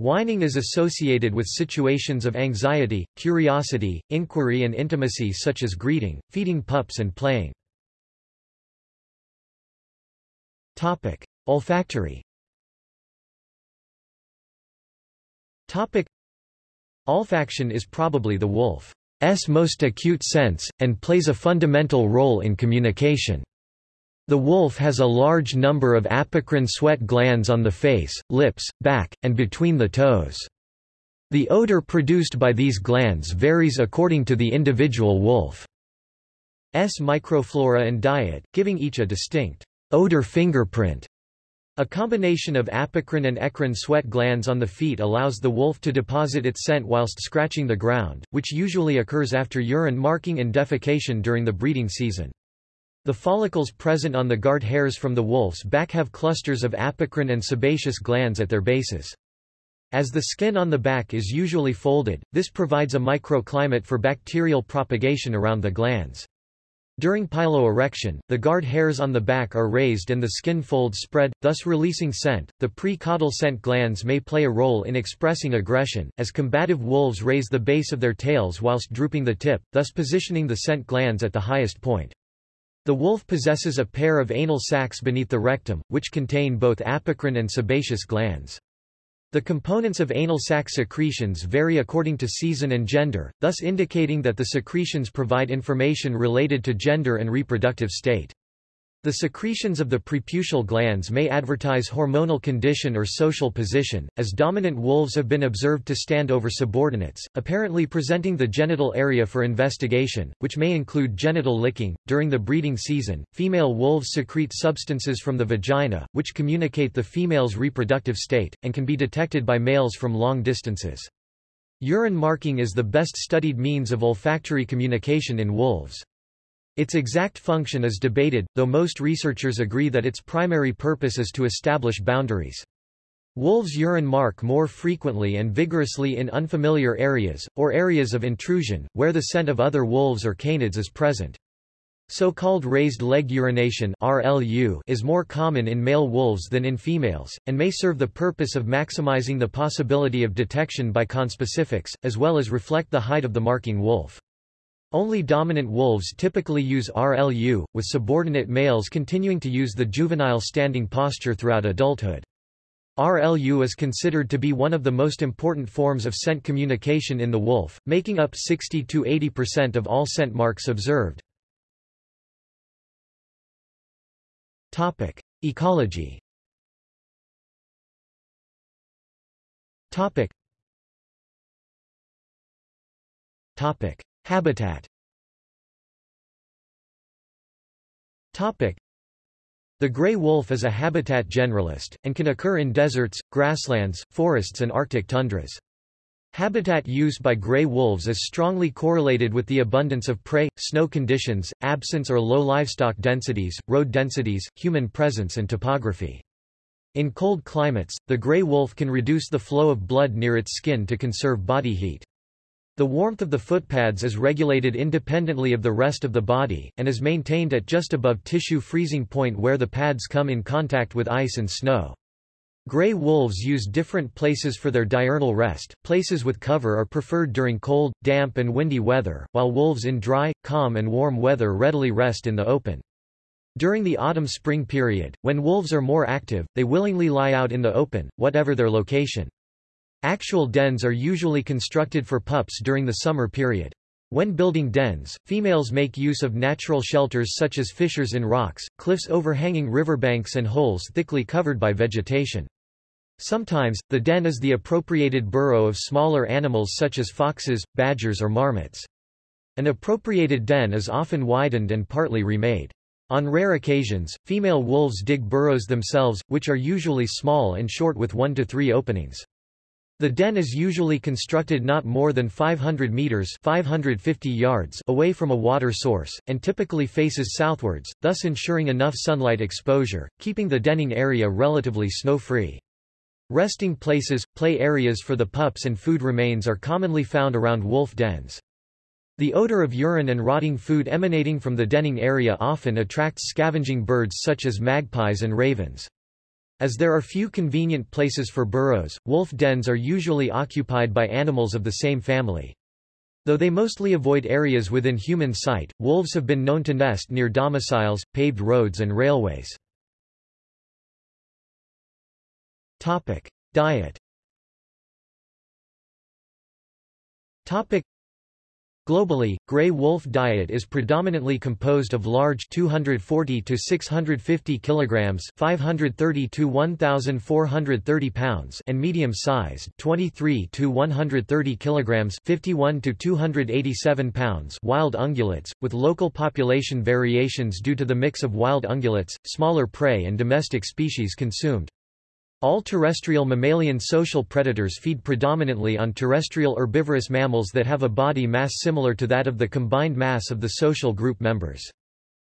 [SPEAKER 1] Whining is associated with situations of anxiety, curiosity, inquiry and intimacy such as greeting, feeding pups and playing. Topic: Olfactory. Topic: Olfaction is probably the wolf's most acute sense, and plays a fundamental role in communication. The wolf has a large number of apocrine sweat glands on the face, lips, back, and between the toes. The odor produced by these glands varies according to the individual wolf's microflora and diet, giving each a distinct odor fingerprint. A combination of apocrine and eccrine sweat glands on the feet allows the wolf to deposit its scent whilst scratching the ground, which usually occurs after urine marking and defecation during the breeding season. The follicles present on the guard hairs from the wolf's back have clusters of apocrine and sebaceous glands at their bases. As the skin on the back is usually folded, this provides a microclimate for bacterial propagation around the glands. During piloerection, the guard hairs on the back are raised and the skin folds spread, thus releasing scent. The pre-caudal scent glands may play a role in expressing aggression, as combative wolves raise the base of their tails whilst drooping the tip, thus positioning the scent glands at the highest point. The wolf possesses a pair of anal sacs beneath the rectum, which contain both apocrine and sebaceous glands. The components of anal sac secretions vary according to season and gender, thus indicating that the secretions provide information related to gender and reproductive state. The secretions of the preputial glands may advertise hormonal condition or social position, as dominant wolves have been observed to stand over subordinates, apparently presenting the genital area for investigation, which may include genital licking. During the breeding season, female wolves secrete substances from the vagina, which communicate the female's reproductive state, and can be detected by males from long distances. Urine marking is the best studied means of olfactory communication in wolves. Its exact function is debated, though most researchers agree that its primary purpose is to establish boundaries. Wolves urine mark more frequently and vigorously in unfamiliar areas, or areas of intrusion, where the scent of other wolves or canids is present. So-called raised leg urination RLU is more common in male wolves than in females, and may serve the purpose of maximizing the possibility of detection by conspecifics, as well as reflect the height of the marking wolf. Only dominant wolves typically use RLU, with subordinate males continuing to use the juvenile standing posture throughout adulthood. RLU is considered to be one of the most important forms of scent communication in the wolf, making up 60–80% of all scent marks observed. Topic. Ecology Habitat the gray wolf is a habitat generalist, and can occur in deserts, grasslands, forests and arctic tundras. Habitat use by gray wolves is strongly correlated with the abundance of prey, snow conditions, absence or low livestock densities, road densities, human presence and topography. In cold climates, the gray wolf can reduce the flow of blood near its skin to conserve body heat. The warmth of the footpads is regulated independently of the rest of the body, and is maintained at just above tissue freezing point where the pads come in contact with ice and snow. Gray wolves use different places for their diurnal rest, places with cover are preferred during cold, damp and windy weather, while wolves in dry, calm and warm weather readily rest in the open. During the autumn-spring period, when wolves are more active, they willingly lie out in the open, whatever their location. Actual dens are usually constructed for pups during the summer period. When building dens, females make use of natural shelters such as fissures in rocks, cliffs overhanging riverbanks and holes thickly covered by vegetation. Sometimes, the den is the appropriated burrow of smaller animals such as foxes, badgers or marmots. An appropriated den is often widened and partly remade. On rare occasions, female wolves dig burrows themselves, which are usually small and short with one to three openings. The den is usually constructed not more than 500 meters 550 yards away from a water source, and typically faces southwards, thus ensuring enough sunlight exposure, keeping the denning area relatively snow-free. Resting places, play areas for the pups and food remains are commonly found around wolf dens. The odor of urine and rotting food emanating from the denning area often attracts scavenging birds such as magpies and ravens. As there are few convenient places for burrows, wolf dens are usually occupied by animals of the same family. Though they mostly avoid areas within human sight, wolves have been known to nest near domiciles, paved roads and railways. Diet Globally, gray wolf diet is predominantly composed of large 240 to 650 kilograms, 530 to 1430 pounds, and medium-sized 23 to 130 kilograms, 51 to 287 pounds wild ungulates, with local population variations due to the mix of wild ungulates, smaller prey and domestic species consumed. All terrestrial mammalian social predators feed predominantly on terrestrial herbivorous mammals that have a body mass similar to that of the combined mass of the social group members.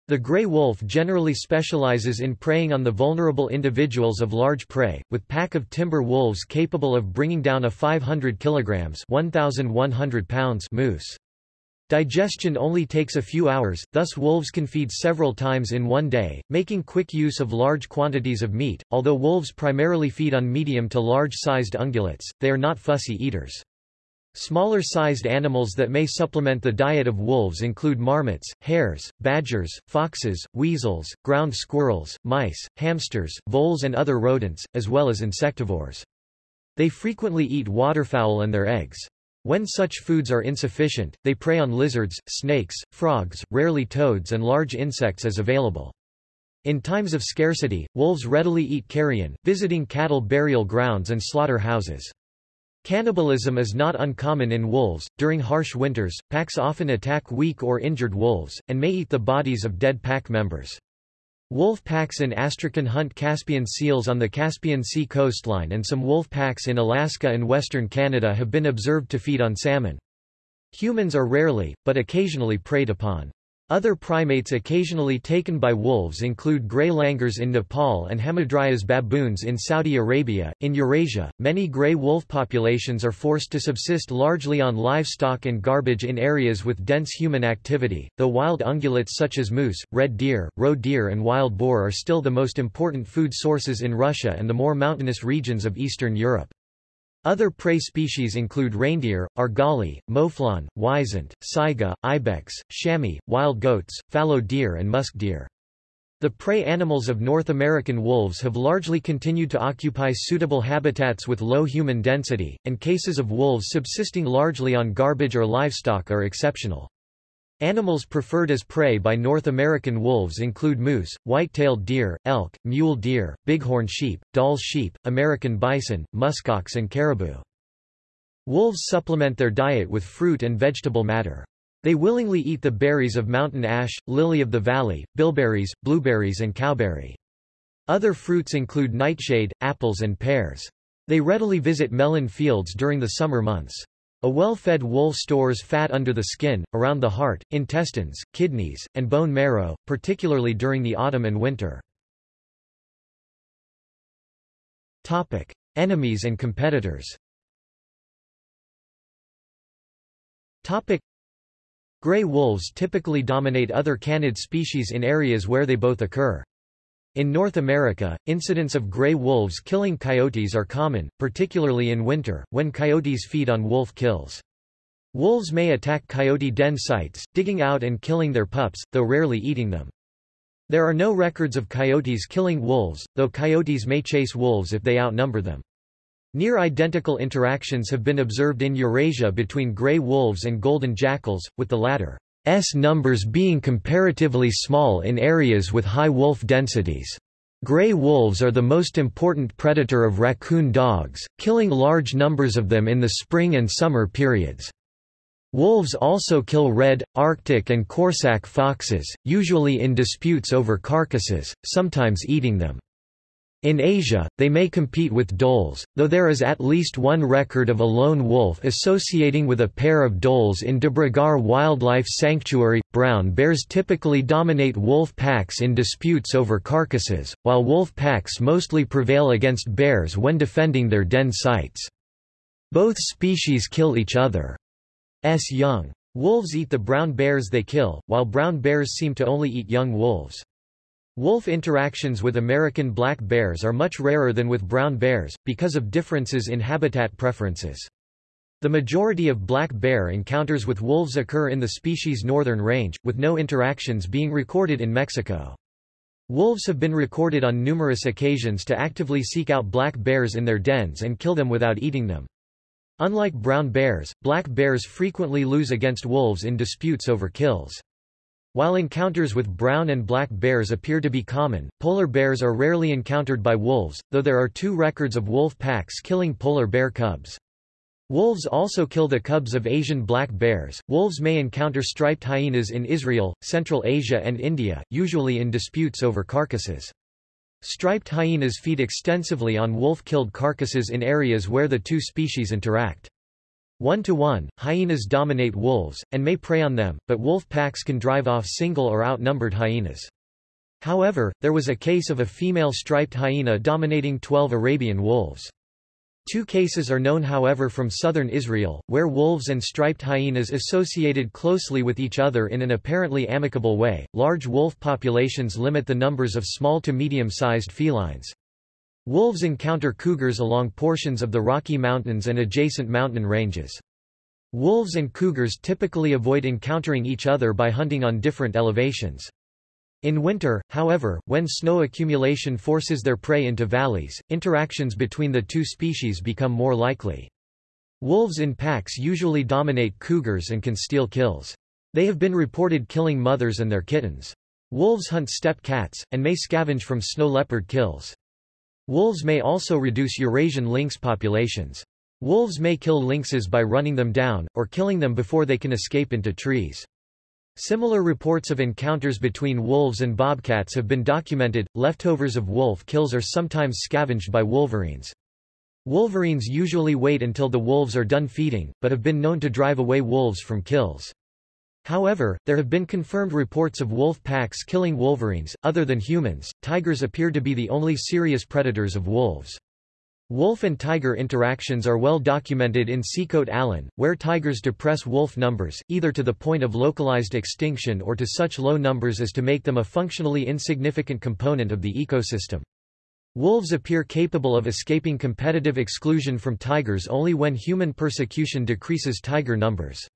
[SPEAKER 1] The gray wolf generally specializes in preying on the vulnerable individuals of large prey, with pack of timber wolves capable of bringing down a 500 kilograms 1,100 pounds moose. Digestion only takes a few hours, thus wolves can feed several times in one day, making quick use of large quantities of meat. Although wolves primarily feed on medium to large-sized ungulates, they are not fussy eaters. Smaller-sized animals that may supplement the diet of wolves include marmots, hares, badgers, foxes, weasels, ground squirrels, mice, hamsters, voles and other rodents, as well as insectivores. They frequently eat waterfowl and their eggs. When such foods are insufficient, they prey on lizards, snakes, frogs, rarely toads and large insects as available. In times of scarcity, wolves readily eat carrion, visiting cattle burial grounds and slaughter houses. Cannibalism is not uncommon in wolves. During harsh winters, packs often attack weak or injured wolves, and may eat the bodies of dead pack members. Wolf packs in Astrakhan hunt Caspian seals on the Caspian Sea coastline and some wolf packs in Alaska and western Canada have been observed to feed on salmon. Humans are rarely, but occasionally preyed upon. Other primates occasionally taken by wolves include gray langurs in Nepal and Hamadryas baboons in Saudi Arabia. In Eurasia, many gray wolf populations are forced to subsist largely on livestock and garbage in areas with dense human activity, though wild ungulates such as moose, red deer, roe deer, and wild boar are still the most important food sources in Russia and the more mountainous regions of Eastern Europe. Other prey species include reindeer, argali, mouflon, wisent, saiga, ibex, chamois, wild goats, fallow deer and musk deer. The prey animals of North American wolves have largely continued to occupy suitable habitats with low human density, and cases of wolves subsisting largely on garbage or livestock are exceptional. Animals preferred as prey by North American wolves include moose, white-tailed deer, elk, mule deer, bighorn sheep, Dall's sheep, American bison, muskox and caribou. Wolves supplement their diet with fruit and vegetable matter. They willingly eat the berries of mountain ash, lily of the valley, bilberries, blueberries and cowberry. Other fruits include nightshade, apples and pears. They readily visit melon fields during the summer months. A well-fed wolf stores fat under the skin, around the heart, intestines, kidneys, and bone marrow, particularly during the autumn and winter. Topic. Enemies and competitors Topic. Gray wolves typically dominate other canid species in areas where they both occur. In North America, incidents of gray wolves killing coyotes are common, particularly in winter, when coyotes feed on wolf kills. Wolves may attack coyote den sites, digging out and killing their pups, though rarely eating them. There are no records of coyotes killing wolves, though coyotes may chase wolves if they outnumber them. Near-identical interactions have been observed in Eurasia between gray wolves and golden jackals, with the latter S numbers being comparatively small in areas with high wolf densities. Gray wolves are the most important predator of raccoon dogs, killing large numbers of them in the spring and summer periods. Wolves also kill red, Arctic and Corsac foxes, usually in disputes over carcasses, sometimes eating them. In Asia, they may compete with dholes, though there is at least one record of a lone wolf associating with a pair of dholes in Debrigarh Wildlife Sanctuary. Brown bears typically dominate wolf packs in disputes over carcasses, while wolf packs mostly prevail against bears when defending their den sites. Both species kill each other's young. Wolves eat the brown bears they kill, while brown bears seem to only eat young wolves. Wolf interactions with American black bears are much rarer than with brown bears, because of differences in habitat preferences. The majority of black bear encounters with wolves occur in the species' northern range, with no interactions being recorded in Mexico. Wolves have been recorded on numerous occasions to actively seek out black bears in their dens and kill them without eating them. Unlike brown bears, black bears frequently lose against wolves in disputes over kills. While encounters with brown and black bears appear to be common, polar bears are rarely encountered by wolves, though there are two records of wolf packs killing polar bear cubs. Wolves also kill the cubs of Asian black bears. Wolves may encounter striped hyenas in Israel, Central Asia, and India, usually in disputes over carcasses. Striped hyenas feed extensively on wolf-killed carcasses in areas where the two species interact. One-to-one, hyenas dominate wolves, and may prey on them, but wolf packs can drive off single or outnumbered hyenas. However, there was a case of a female striped hyena dominating 12 Arabian wolves. Two cases are known however from southern Israel, where wolves and striped hyenas associated closely with each other in an apparently amicable way. Large wolf populations limit the numbers of small to medium-sized felines. Wolves encounter cougars along portions of the Rocky Mountains and adjacent mountain ranges. Wolves and cougars typically avoid encountering each other by hunting on different elevations. In winter, however, when snow accumulation forces their prey into valleys, interactions between the two species become more likely. Wolves in packs usually dominate cougars and can steal kills. They have been reported killing mothers and their kittens. Wolves hunt steppe cats, and may scavenge from snow leopard kills. Wolves may also reduce Eurasian lynx populations. Wolves may kill lynxes by running them down, or killing them before they can escape into trees. Similar reports of encounters between wolves and bobcats have been documented. Leftovers of wolf kills are sometimes scavenged by wolverines. Wolverines usually wait until the wolves are done feeding, but have been known to drive away wolves from kills. However, there have been confirmed reports of wolf packs killing wolverines. Other than humans, tigers appear to be the only serious predators of wolves. Wolf and tiger interactions are well documented in Sikhote Alin, where tigers depress wolf numbers, either to the point of localized extinction or to such low numbers as to make them a functionally insignificant component of the ecosystem. Wolves appear capable of escaping competitive exclusion from tigers only when human persecution decreases tiger numbers.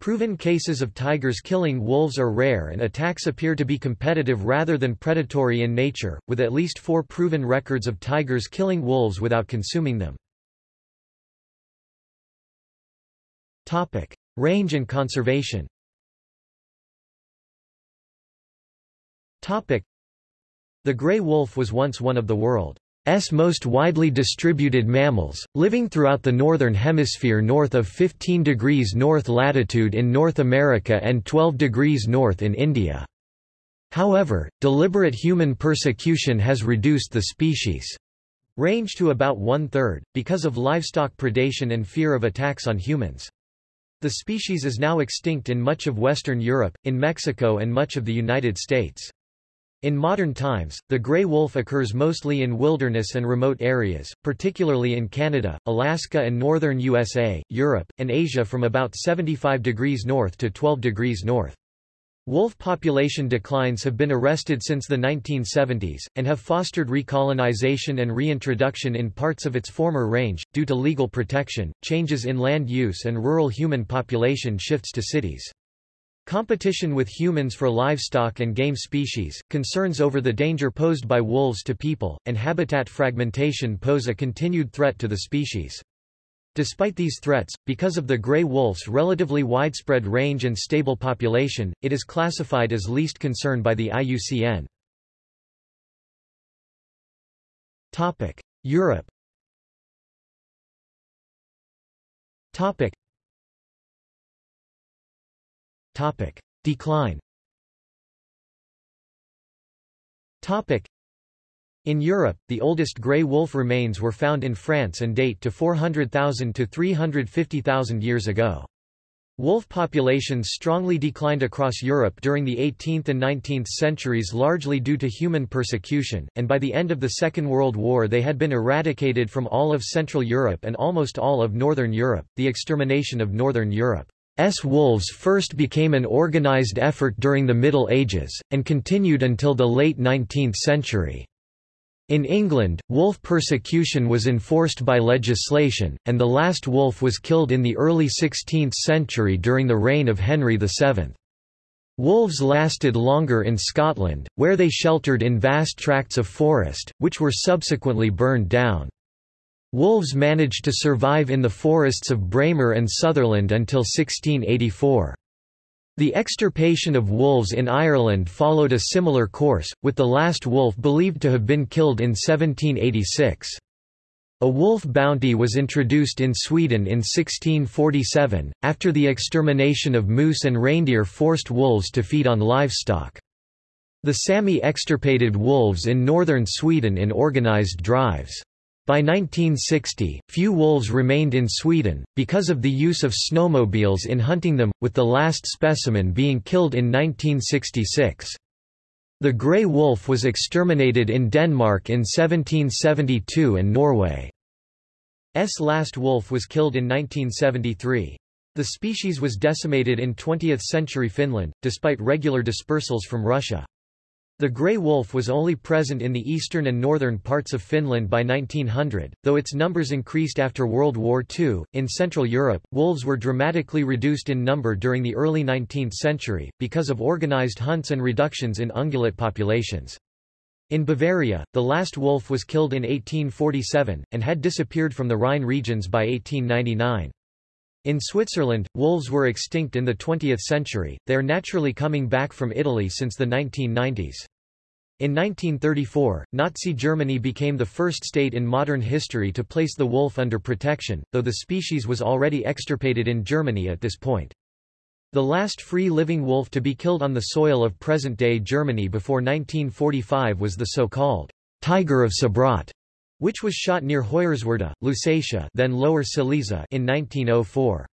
[SPEAKER 1] Proven cases of tigers killing wolves are rare and attacks appear to be competitive rather than predatory in nature, with at least four proven records of tigers killing wolves without consuming them. Topic. Range and conservation Topic. The gray wolf was once one of the world's most widely distributed mammals, living throughout the northern hemisphere north of 15 degrees north latitude in North America and 12 degrees north in India. However, deliberate human persecution has reduced the species' range to about one-third, because of livestock predation and fear of attacks on humans. The species is now extinct in much of Western Europe, in Mexico and much of the United States. In modern times, the gray wolf occurs mostly in wilderness and remote areas, particularly in Canada, Alaska and northern USA, Europe, and Asia from about 75 degrees north to 12 degrees north. Wolf population declines have been arrested since the 1970s, and have fostered recolonization and reintroduction in parts of its former range, due to legal protection, changes in land use and rural human population shifts to cities. Competition with humans for livestock and game species, concerns over the danger posed by wolves to people, and habitat fragmentation pose a continued threat to the species. Despite these threats, because of the gray wolf's relatively widespread range and stable population, it is classified as least concern by the IUCN. Europe. Decline Topic. In Europe, the oldest grey wolf remains were found in France and date to 400,000 to 350,000 years ago. Wolf populations strongly declined across Europe during the 18th and 19th centuries largely due to human persecution, and by the end of the Second World War they had been eradicated from all of Central Europe and almost all of Northern Europe. The extermination of Northern Europe. Wolves first became an organized effort during the Middle Ages, and continued until the late 19th century. In England, wolf persecution was enforced by legislation, and the last wolf was killed in the early 16th century during the reign of Henry VII. Wolves lasted longer in Scotland, where they sheltered in vast tracts of forest, which were subsequently burned down. Wolves managed to survive in the forests of Braemar and Sutherland until 1684. The extirpation of wolves in Ireland followed a similar course, with the last wolf believed to have been killed in 1786. A wolf bounty was introduced in Sweden in 1647, after the extermination of moose and reindeer forced wolves to feed on livestock. The Sami extirpated wolves in northern Sweden in organized drives. By 1960, few wolves remained in Sweden, because of the use of snowmobiles in hunting them, with the last specimen being killed in 1966. The grey wolf was exterminated in Denmark in 1772 and Norway's last wolf was killed in 1973. The species was decimated in 20th-century Finland, despite regular dispersals from Russia. The grey wolf was only present in the eastern and northern parts of Finland by 1900, though its numbers increased after World War II. In Central Europe, wolves were dramatically reduced in number during the early 19th century, because of organized hunts and reductions in ungulate populations. In Bavaria, the last wolf was killed in 1847, and had disappeared from the Rhine regions by 1899. In Switzerland, wolves were extinct in the 20th century, they are naturally coming back from Italy since the 1990s. In 1934, Nazi Germany became the first state in modern history to place the wolf under protection, though the species was already extirpated in Germany at this point. The last free-living wolf to be killed on the soil of present-day Germany before 1945 was the so-called Tiger of Sabrodt, which was shot near Hoyerswerda, Lusatia then Lower Silesia in 1904.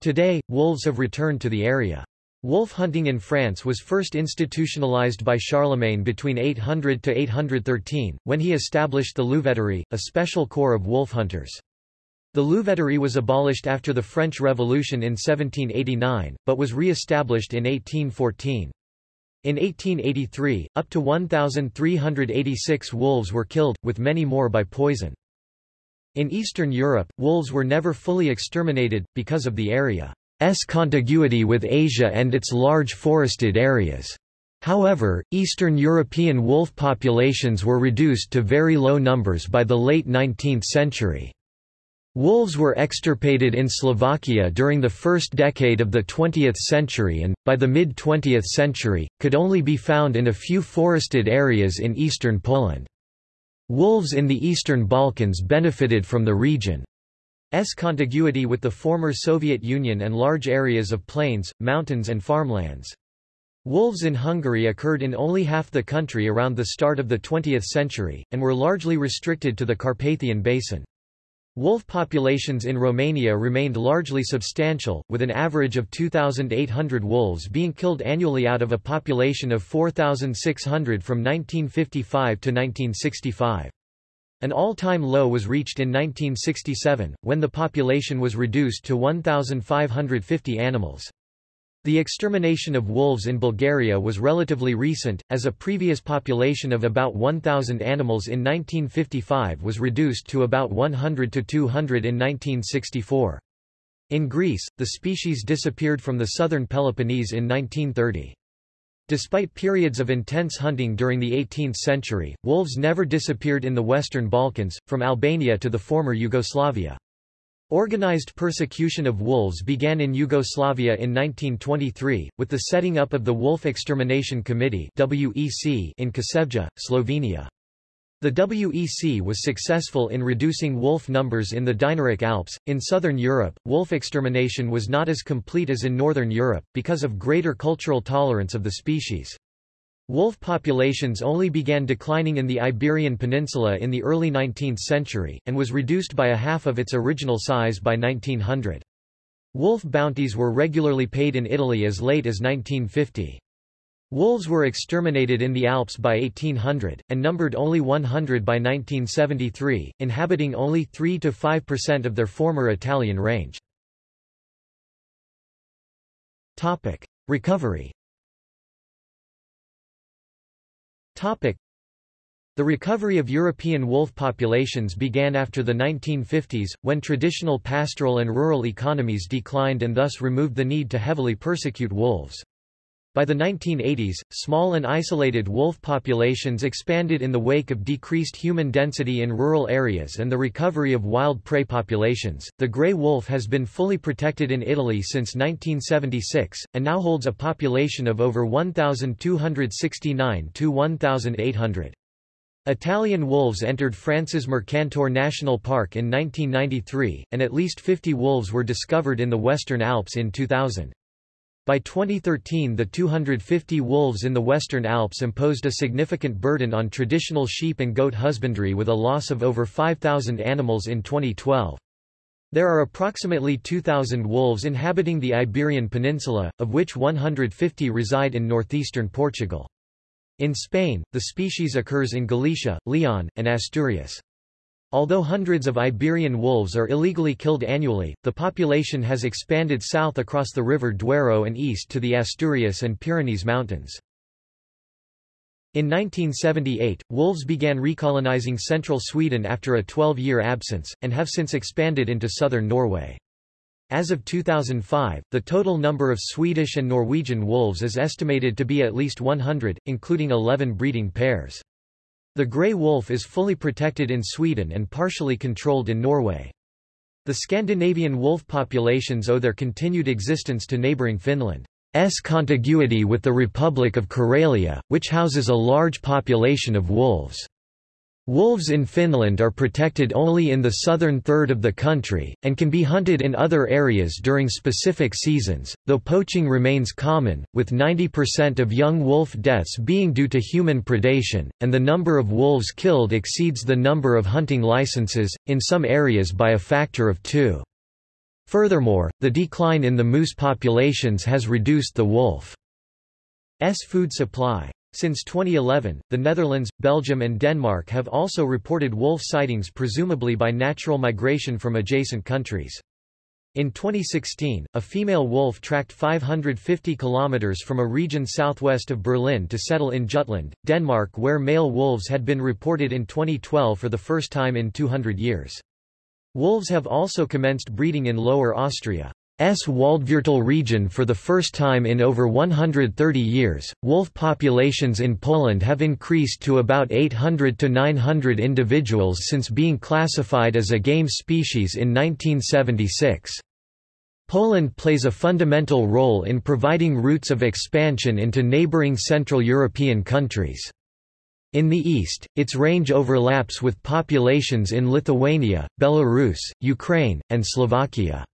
[SPEAKER 1] Today, wolves have returned to the area. Wolf hunting in France was first institutionalized by Charlemagne between 800 to 813, when he established the Louveterie, a special corps of wolf hunters. The Louveterie was abolished after the French Revolution in 1789, but was re-established in 1814. In 1883, up to 1,386 wolves were killed, with many more by poison. In Eastern Europe, wolves were never fully exterminated, because of the area's contiguity with Asia and its large forested areas. However, Eastern European wolf populations were reduced to very low numbers by the late 19th century. Wolves were extirpated in Slovakia during the first decade of the 20th century and, by the mid-20th century, could only be found in a few forested areas in eastern Poland. Wolves in the Eastern Balkans benefited from the region's contiguity with the former Soviet Union and large areas of plains, mountains and farmlands. Wolves in Hungary occurred in only half the country around the start of the 20th century, and were largely restricted to the Carpathian Basin. Wolf populations in Romania remained largely substantial, with an average of 2,800 wolves being killed annually out of a population of 4,600 from 1955 to 1965. An all-time low was reached in 1967, when the population was reduced to 1,550 animals. The extermination of wolves in Bulgaria was relatively recent, as a previous population of about 1,000 animals in 1955 was reduced to about 100 to 200 in 1964. In Greece, the species disappeared from the southern Peloponnese in 1930. Despite periods of intense hunting during the 18th century, wolves never disappeared in the Western Balkans, from Albania to the former Yugoslavia. Organized persecution of wolves began in Yugoslavia in 1923, with the setting up of the Wolf Extermination Committee in Kočevje, Slovenia. The WEC was successful in reducing wolf numbers in the Dinaric Alps. In southern Europe, wolf extermination was not as complete as in northern Europe, because of greater cultural tolerance of the species. Wolf populations only began declining in the Iberian Peninsula in the early 19th century, and was reduced by a half of its original size by 1900. Wolf bounties were regularly paid in Italy as late as 1950. Wolves were exterminated in the Alps by 1800, and numbered only 100 by 1973, inhabiting only 3–5% of their former Italian range. Recovery The recovery of European wolf populations began after the 1950s, when traditional pastoral and rural economies declined and thus removed the need to heavily persecute wolves. By the 1980s, small and isolated wolf populations expanded in the wake of decreased human density in rural areas and the recovery of wild prey populations. The gray wolf has been fully protected in Italy since 1976, and now holds a population of over 1,269 to 1,800. Italian wolves entered France's Mercantour National Park in 1993, and at least 50 wolves were discovered in the Western Alps in 2000. By 2013 the 250 wolves in the Western Alps imposed a significant burden on traditional sheep and goat husbandry with a loss of over 5,000 animals in 2012. There are approximately 2,000 wolves inhabiting the Iberian Peninsula, of which 150 reside in northeastern Portugal. In Spain, the species occurs in Galicia, Leon, and Asturias. Although hundreds of Iberian wolves are illegally killed annually, the population has expanded south across the river Duero and east to the Asturias and Pyrenees Mountains. In 1978, wolves began recolonizing central Sweden after a 12-year absence, and have since expanded into southern Norway. As of 2005, the total number of Swedish and Norwegian wolves is estimated to be at least 100, including 11 breeding pairs. The grey wolf is fully protected in Sweden and partially controlled in Norway. The Scandinavian wolf populations owe their continued existence to neighbouring Finland's contiguity with the Republic of Karelia, which houses a large population of wolves. Wolves in Finland are protected only in the southern third of the country, and can be hunted in other areas during specific seasons, though poaching remains common, with 90% of young wolf deaths being due to human predation, and the number of wolves killed exceeds the number of hunting licenses, in some areas by a factor of two. Furthermore, the decline in the moose populations has reduced the wolf's food supply. Since 2011, the Netherlands, Belgium and Denmark have also reported wolf sightings presumably by natural migration from adjacent countries. In 2016, a female wolf tracked 550 kilometers from a region southwest of Berlin to settle in Jutland, Denmark where male wolves had been reported in 2012 for the first time in 200 years. Wolves have also commenced breeding in Lower Austria. S. Waldviertel region for the first time in over 130 years. Wolf populations in Poland have increased to about 800 to 900 individuals since being classified as a game species in 1976. Poland plays a fundamental role in providing routes of expansion into neighboring Central European countries. In the east, its range overlaps with populations in Lithuania, Belarus, Ukraine, and Slovakia.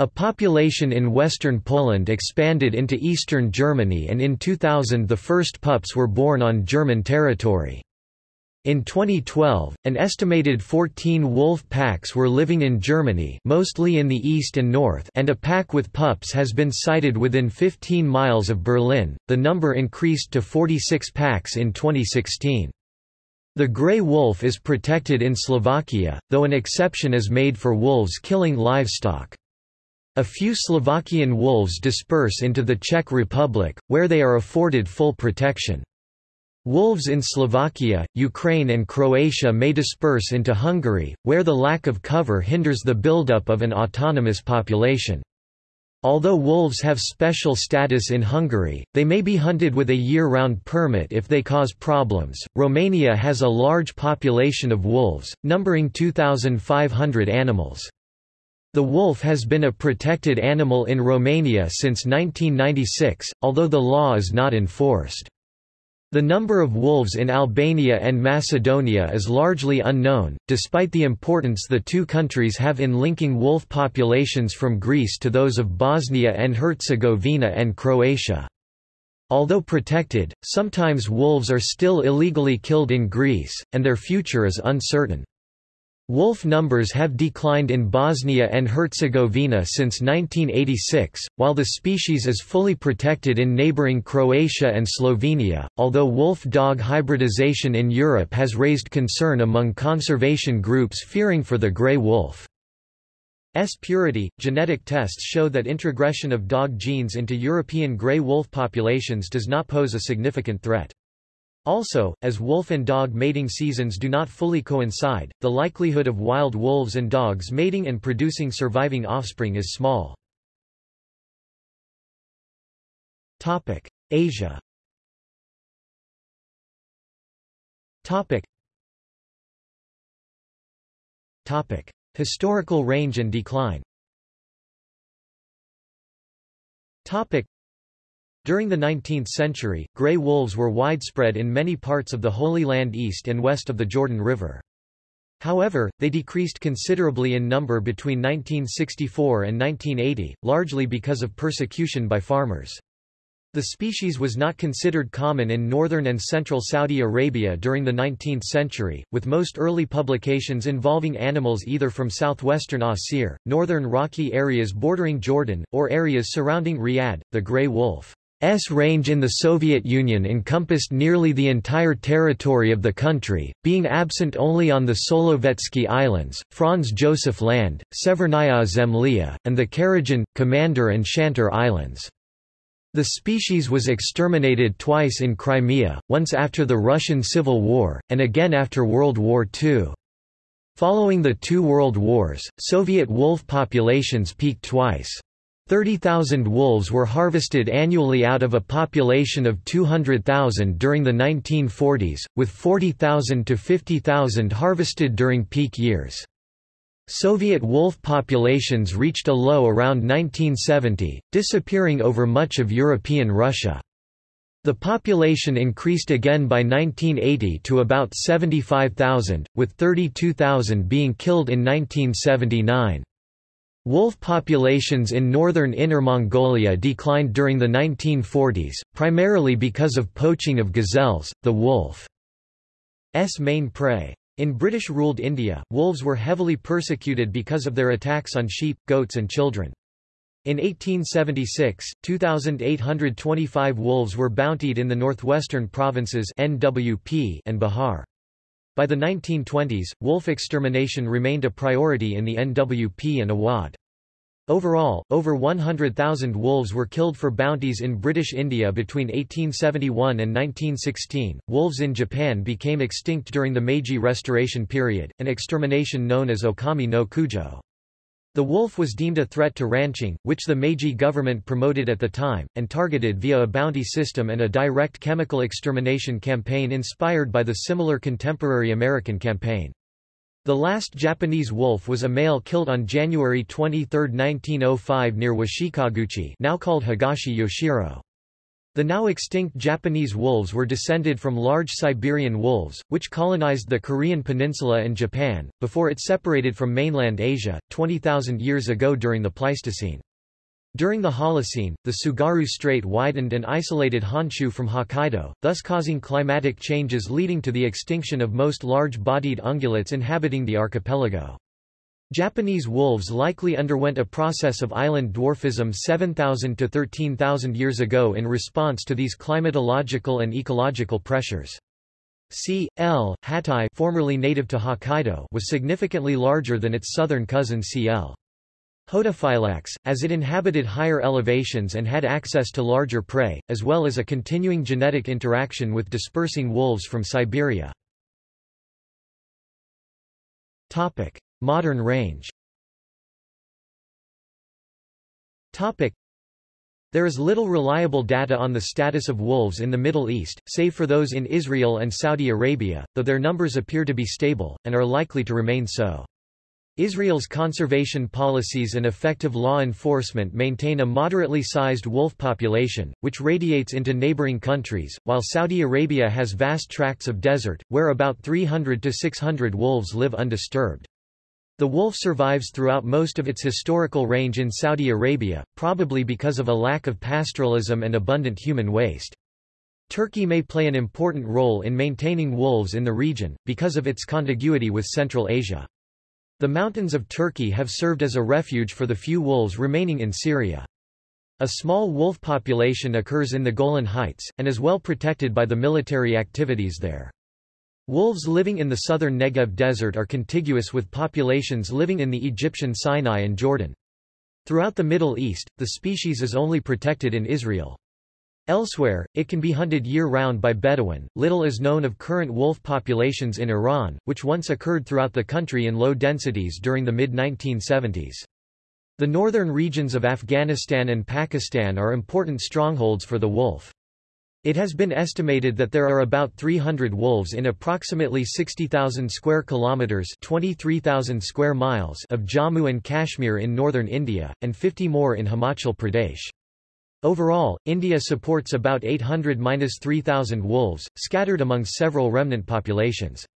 [SPEAKER 1] A population in western Poland expanded into eastern Germany and in 2000 the first pups were born on German territory. In 2012, an estimated 14 wolf packs were living in Germany mostly in the east and north and a pack with pups has been sighted within 15 miles of Berlin, the number increased to 46 packs in 2016. The grey wolf is protected in Slovakia, though an exception is made for wolves killing livestock. A few Slovakian wolves disperse into the Czech Republic, where they are afforded full protection. Wolves in Slovakia, Ukraine and Croatia may disperse into Hungary, where the lack of cover hinders the buildup of an autonomous population. Although wolves have special status in Hungary, they may be hunted with a year-round permit if they cause problems. Romania has a large population of wolves, numbering 2,500 animals. The wolf has been a protected animal in Romania since 1996, although the law is not enforced. The number of wolves in Albania and Macedonia is largely unknown, despite the importance the two countries have in linking wolf populations from Greece to those of Bosnia and Herzegovina and Croatia. Although protected, sometimes wolves are still illegally killed in Greece, and their future is uncertain. Wolf numbers have declined in Bosnia and Herzegovina since 1986, while the species is fully protected in neighboring Croatia and Slovenia, although wolf-dog hybridization in Europe has raised concern among conservation groups fearing for the grey wolf. S purity. Genetic tests show that introgression of dog genes into European grey wolf populations does not pose a significant threat. Also, as wolf and dog mating seasons do not fully coincide, the likelihood of wild wolves and dogs mating and producing surviving offspring is small. Topic: Asia Topic. Topic: Historical range and decline during the 19th century, grey wolves were widespread in many parts of the Holy Land east and west of the Jordan River. However, they decreased considerably in number between 1964 and 1980, largely because of persecution by farmers. The species was not considered common in northern and central Saudi Arabia during the 19th century, with most early publications involving animals either from southwestern Asir, northern rocky areas bordering Jordan, or areas surrounding Riyadh. The grey wolf S range in the Soviet Union encompassed nearly the entire territory of the country, being absent only on the Solovetsky Islands, Franz Josef Land, Severnaya Zemlya, and the Karagin, Commander and Shantar Islands. The species was exterminated twice in Crimea, once after the Russian Civil War, and again after World War II. Following the two world wars, Soviet wolf populations peaked twice. 30,000 wolves were harvested annually out of a population of 200,000 during the 1940s, with 40,000 to 50,000 harvested during peak years. Soviet wolf populations reached a low around 1970, disappearing over much of European Russia. The population increased again by 1980 to about 75,000, with 32,000 being killed in 1979. Wolf populations in northern Inner Mongolia declined during the 1940s, primarily because of poaching of gazelles, the wolf's main prey. In British-ruled India, wolves were heavily persecuted because of their attacks on sheep, goats and children. In 1876, 2,825 wolves were bountied in the northwestern provinces NWP and Bihar. By the 1920s, wolf extermination remained a priority in the NWP and Awad. Overall, over 100,000 wolves were killed for bounties in British India between 1871 and 1916. Wolves in Japan became extinct during the Meiji Restoration period, an extermination known as Okami no Kujo. The wolf was deemed a threat to ranching, which the Meiji government promoted at the time, and targeted via a bounty system and a direct chemical extermination campaign inspired by the similar contemporary American campaign. The last Japanese wolf was a male killed on January 23, 1905 near Washikaguchi now called Higashi Yoshino. The now extinct Japanese wolves were descended from large Siberian wolves, which colonized the Korean peninsula and Japan, before it separated from mainland Asia, 20,000 years ago during the Pleistocene. During the Holocene, the Tsugaru Strait widened and isolated Honshu from Hokkaido, thus causing climatic changes leading to the extinction of most large-bodied ungulates inhabiting the archipelago. Japanese wolves likely underwent a process of island dwarfism 7,000 to 13,000 years ago in response to these climatological and ecological pressures. C. L. hattai formerly native to Hokkaido was significantly larger than its southern cousin C. L. Hodophilax, as it inhabited higher elevations and had access to larger prey, as well as a continuing genetic interaction with dispersing wolves from Siberia. Modern range there is little reliable data on the status of wolves in the Middle East, save for those in Israel and Saudi Arabia, though their numbers appear to be stable, and are likely to remain so. Israel's conservation policies and effective law enforcement maintain a moderately sized wolf population, which radiates into neighboring countries, while Saudi Arabia has vast tracts of desert, where about 300 to 600 wolves live undisturbed. The wolf survives throughout most of its historical range in Saudi Arabia, probably because of a lack of pastoralism and abundant human waste. Turkey may play an important role in maintaining wolves in the region, because of its contiguity with Central Asia. The mountains of Turkey have served as a refuge for the few wolves remaining in Syria. A small wolf population occurs in the Golan Heights, and is well protected by the military activities there. Wolves living in the southern Negev desert are contiguous with populations living in the Egyptian Sinai and Jordan. Throughout the Middle East, the species is only protected in Israel. Elsewhere, it can be hunted year-round by Bedouin. Little is known of current wolf populations in Iran, which once occurred throughout the country in low densities during the mid-1970s. The northern regions of Afghanistan and Pakistan are important strongholds for the wolf. It has been estimated that there are about 300 wolves in approximately 60,000 square kilometers, 23,000 square miles of Jammu and Kashmir in northern India and 50 more in Himachal Pradesh. Overall, India supports about 800–3,000 wolves, scattered among several remnant populations.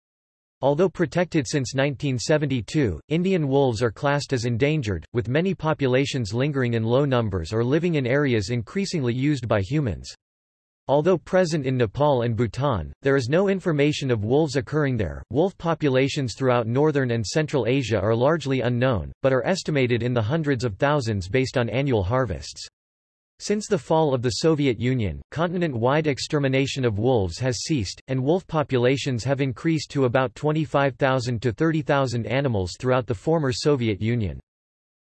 [SPEAKER 1] Although protected since 1972, Indian wolves are classed as endangered, with many populations lingering in low numbers or living in areas increasingly used by humans. Although present in Nepal and Bhutan, there is no information of wolves occurring there. Wolf populations throughout northern and central Asia are largely unknown, but are estimated in the hundreds of thousands based on annual harvests. Since the fall of the Soviet Union, continent-wide extermination of wolves has ceased, and wolf populations have increased to about 25,000 to 30,000 animals throughout the former Soviet Union.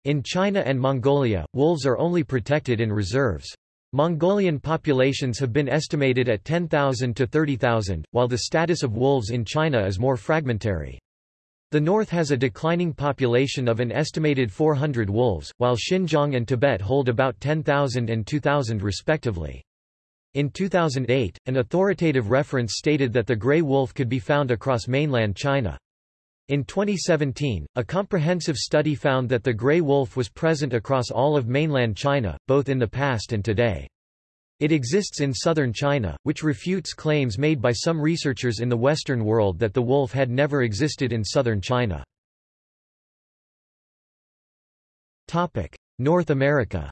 [SPEAKER 1] In China and Mongolia, wolves are only protected in reserves. Mongolian populations have been estimated at 10,000 to 30,000, while the status of wolves in China is more fragmentary. The north has a declining population of an estimated 400 wolves, while Xinjiang and Tibet hold about 10,000 and 2,000 respectively. In 2008, an authoritative reference stated that the gray wolf could be found across mainland China. In 2017, a comprehensive study found that the gray wolf was present across all of mainland China, both in the past and today. It exists in southern China, which refutes claims made by some researchers in the Western world that the wolf had never existed in southern China. North America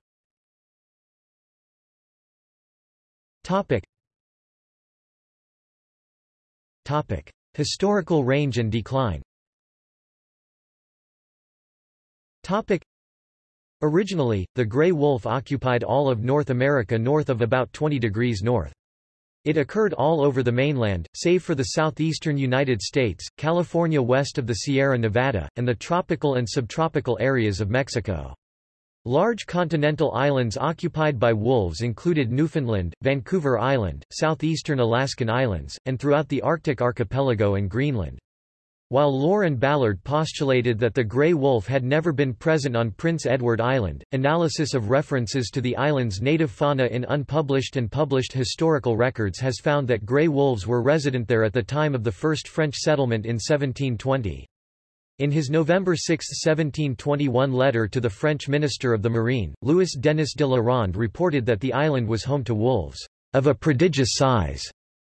[SPEAKER 1] Historical range and decline Originally, the gray wolf occupied all of North America north of about 20 degrees north. It occurred all over the mainland, save for the southeastern United States, California west of the Sierra Nevada, and the tropical and subtropical areas of Mexico. Large continental islands occupied by wolves included Newfoundland, Vancouver Island, southeastern Alaskan Islands, and throughout the Arctic archipelago and Greenland. While Lohr and Ballard postulated that the gray wolf had never been present on Prince Edward Island, analysis of references to the island's native fauna in unpublished and published historical records has found that gray wolves were resident there at the time of the first French settlement in 1720. In his November 6, 1721 letter to the French Minister of the Marine, Louis Denis de la Ronde reported that the island was home to wolves of a prodigious size,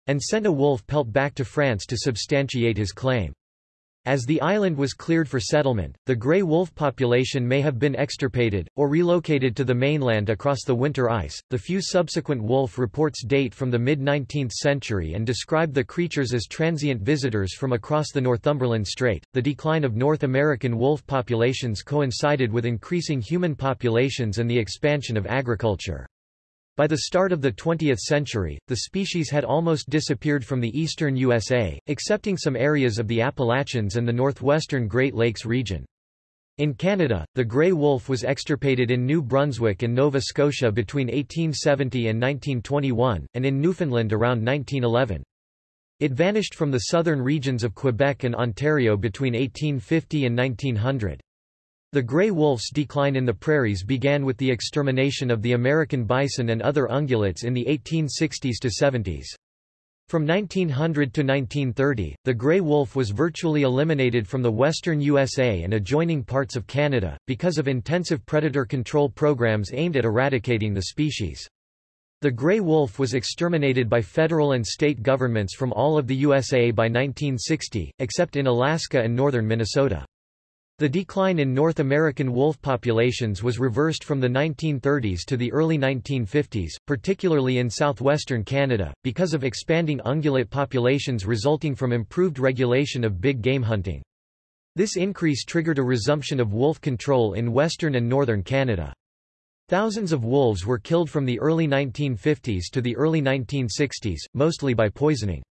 [SPEAKER 1] and sent a wolf pelt back to France to substantiate his claim. As the island was cleared for settlement, the gray wolf population may have been extirpated, or relocated to the mainland across the winter ice. The few subsequent wolf reports date from the mid 19th century and describe the creatures as transient visitors from across the Northumberland Strait. The decline of North American wolf populations coincided with increasing human populations and the expansion of agriculture. By the start of the 20th century, the species had almost disappeared from the eastern USA, excepting some areas of the Appalachians and the northwestern Great Lakes region. In Canada, the grey wolf was extirpated in New Brunswick and Nova Scotia between 1870 and 1921, and in Newfoundland around 1911. It vanished from the southern regions of Quebec and Ontario between 1850 and 1900. The gray wolf's decline in the prairies began with the extermination of the American bison and other ungulates in the 1860s to 70s. From 1900 to 1930, the gray wolf was virtually eliminated from the western USA and adjoining parts of Canada, because of intensive predator control programs aimed at eradicating the species. The gray wolf was exterminated by federal and state governments from all of the USA by 1960, except in Alaska and northern Minnesota. The decline in North American wolf populations was reversed from the 1930s to the early 1950s, particularly in southwestern Canada, because of expanding ungulate populations resulting from improved regulation of big game hunting. This increase triggered a resumption of wolf control in western and northern Canada. Thousands of wolves were killed from the early 1950s to the early 1960s, mostly by poisoning.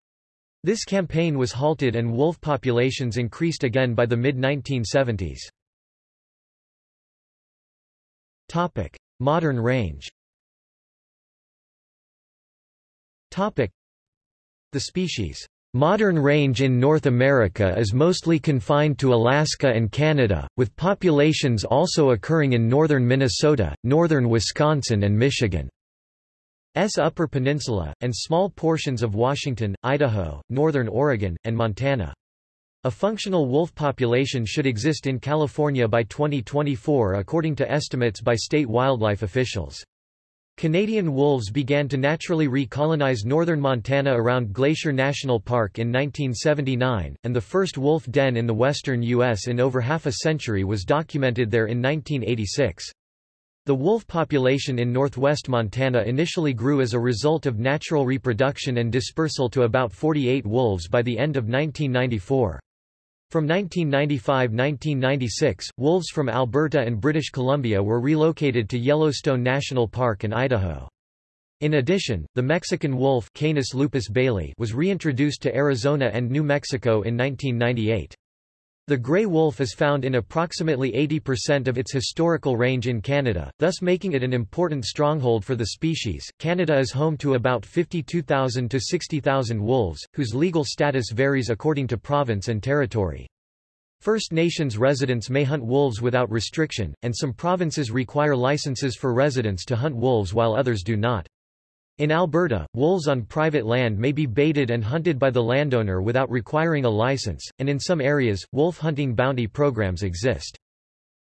[SPEAKER 1] This campaign was halted and wolf populations increased again by the mid-1970s. Modern range The species' modern range in North America is mostly confined to Alaska and Canada, with populations also occurring in northern Minnesota, northern Wisconsin and Michigan. S Upper Peninsula, and small portions of Washington, Idaho, northern Oregon, and Montana. A functional wolf population should exist in California by 2024 according to estimates by state wildlife officials. Canadian wolves began to naturally recolonize northern Montana around Glacier National Park in 1979, and the first wolf den in the western U.S. in over half a century was documented there in 1986. The wolf population in northwest Montana initially grew as a result of natural reproduction and dispersal to about 48 wolves by the end of 1994. From 1995–1996, wolves from Alberta and British Columbia were relocated to Yellowstone National Park and Idaho. In addition, the Mexican wolf Canis lupus baileyi was reintroduced to Arizona and New Mexico in 1998. The gray wolf is found in approximately 80% of its historical range in Canada, thus making it an important stronghold for the species. Canada is home to about 52,000 to 60,000 wolves, whose legal status varies according to province and territory. First Nations residents may hunt wolves without restriction, and some provinces require licenses for residents to hunt wolves while others do not. In Alberta, wolves on private land may be baited and hunted by the landowner without requiring a license, and in some areas, wolf hunting bounty programs exist.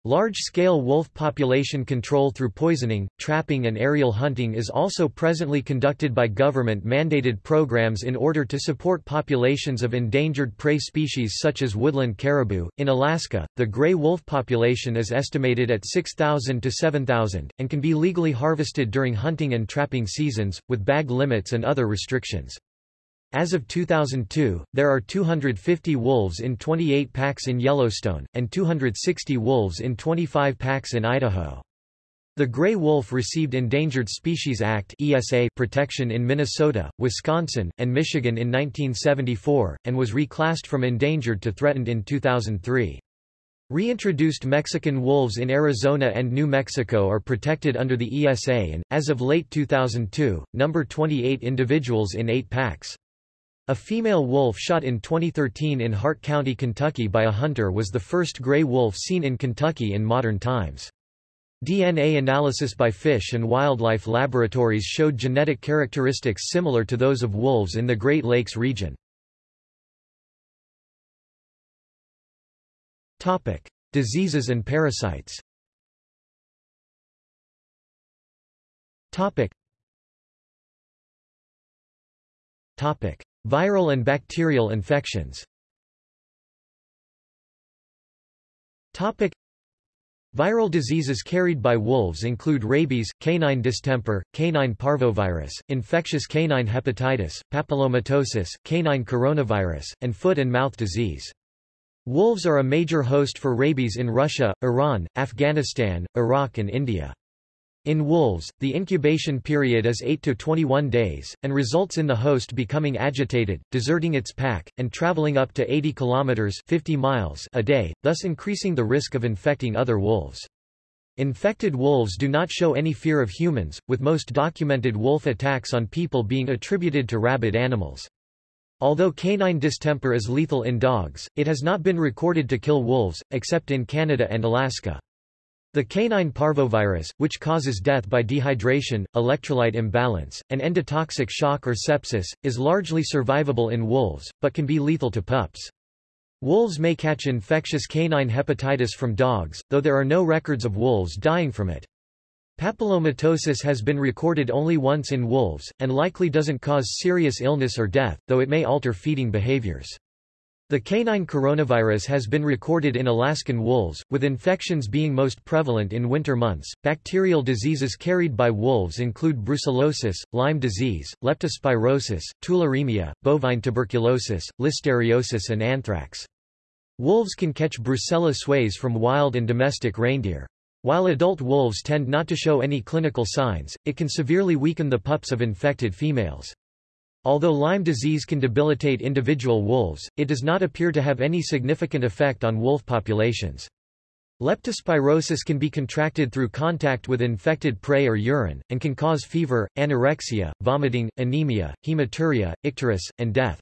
[SPEAKER 1] Large-scale wolf population control through poisoning, trapping and aerial hunting is also presently conducted by government-mandated programs in order to support populations of endangered prey species such as woodland caribou. In Alaska, the gray wolf population is estimated at 6,000 to 7,000, and can be legally harvested during hunting and trapping seasons, with bag limits and other restrictions. As of 2002, there are 250 wolves in 28 packs in Yellowstone, and 260 wolves in 25 packs in Idaho. The gray wolf received Endangered Species Act ESA protection in Minnesota, Wisconsin, and Michigan in 1974, and was reclassed from endangered to threatened in 2003. Reintroduced Mexican wolves in Arizona and New Mexico are protected under the ESA and, as of late 2002, number 28 individuals in eight packs. A female wolf shot in 2013 in Hart County, Kentucky by a hunter was the first gray wolf seen in Kentucky in modern times. DNA analysis by fish and wildlife laboratories showed genetic characteristics similar to those of wolves in the Great Lakes region. Topic: Diseases and parasites. Topic. Topic: Viral and bacterial infections. Topic: Viral diseases carried by wolves include rabies, canine distemper, canine parvovirus, infectious canine hepatitis, papillomatosis, canine coronavirus, and foot and mouth disease. Wolves are a major host for rabies in Russia, Iran, Afghanistan, Iraq and India. In wolves, the incubation period is 8 to 21 days, and results in the host becoming agitated, deserting its pack, and traveling up to 80 kilometers 50 miles a day, thus increasing the risk of infecting other wolves. Infected wolves do not show any fear of humans, with most documented wolf attacks on people being attributed to rabid animals. Although canine distemper is lethal in dogs, it has not been recorded to kill wolves, except in Canada and Alaska. The canine parvovirus, which causes death by dehydration, electrolyte imbalance, and endotoxic shock or sepsis, is largely survivable in wolves, but can be lethal to pups. Wolves may catch infectious canine hepatitis from dogs, though there are no records of wolves dying from it. Papillomatosis has been recorded only once in wolves, and likely doesn't cause serious illness or death, though it may alter feeding behaviors. The canine coronavirus has been recorded in Alaskan wolves, with infections being most prevalent in winter months. Bacterial diseases carried by wolves include brucellosis, Lyme disease, leptospirosis, tularemia, bovine tuberculosis, listeriosis, and anthrax. Wolves can catch Brucella suis from wild and domestic reindeer. While adult wolves tend not to show any clinical signs, it can severely weaken the pups of infected females. Although Lyme disease can debilitate individual wolves, it does not appear to have any significant effect on wolf populations. Leptospirosis can be contracted through contact with infected prey or urine, and can cause fever, anorexia, vomiting, anemia, hematuria, icterus, and death.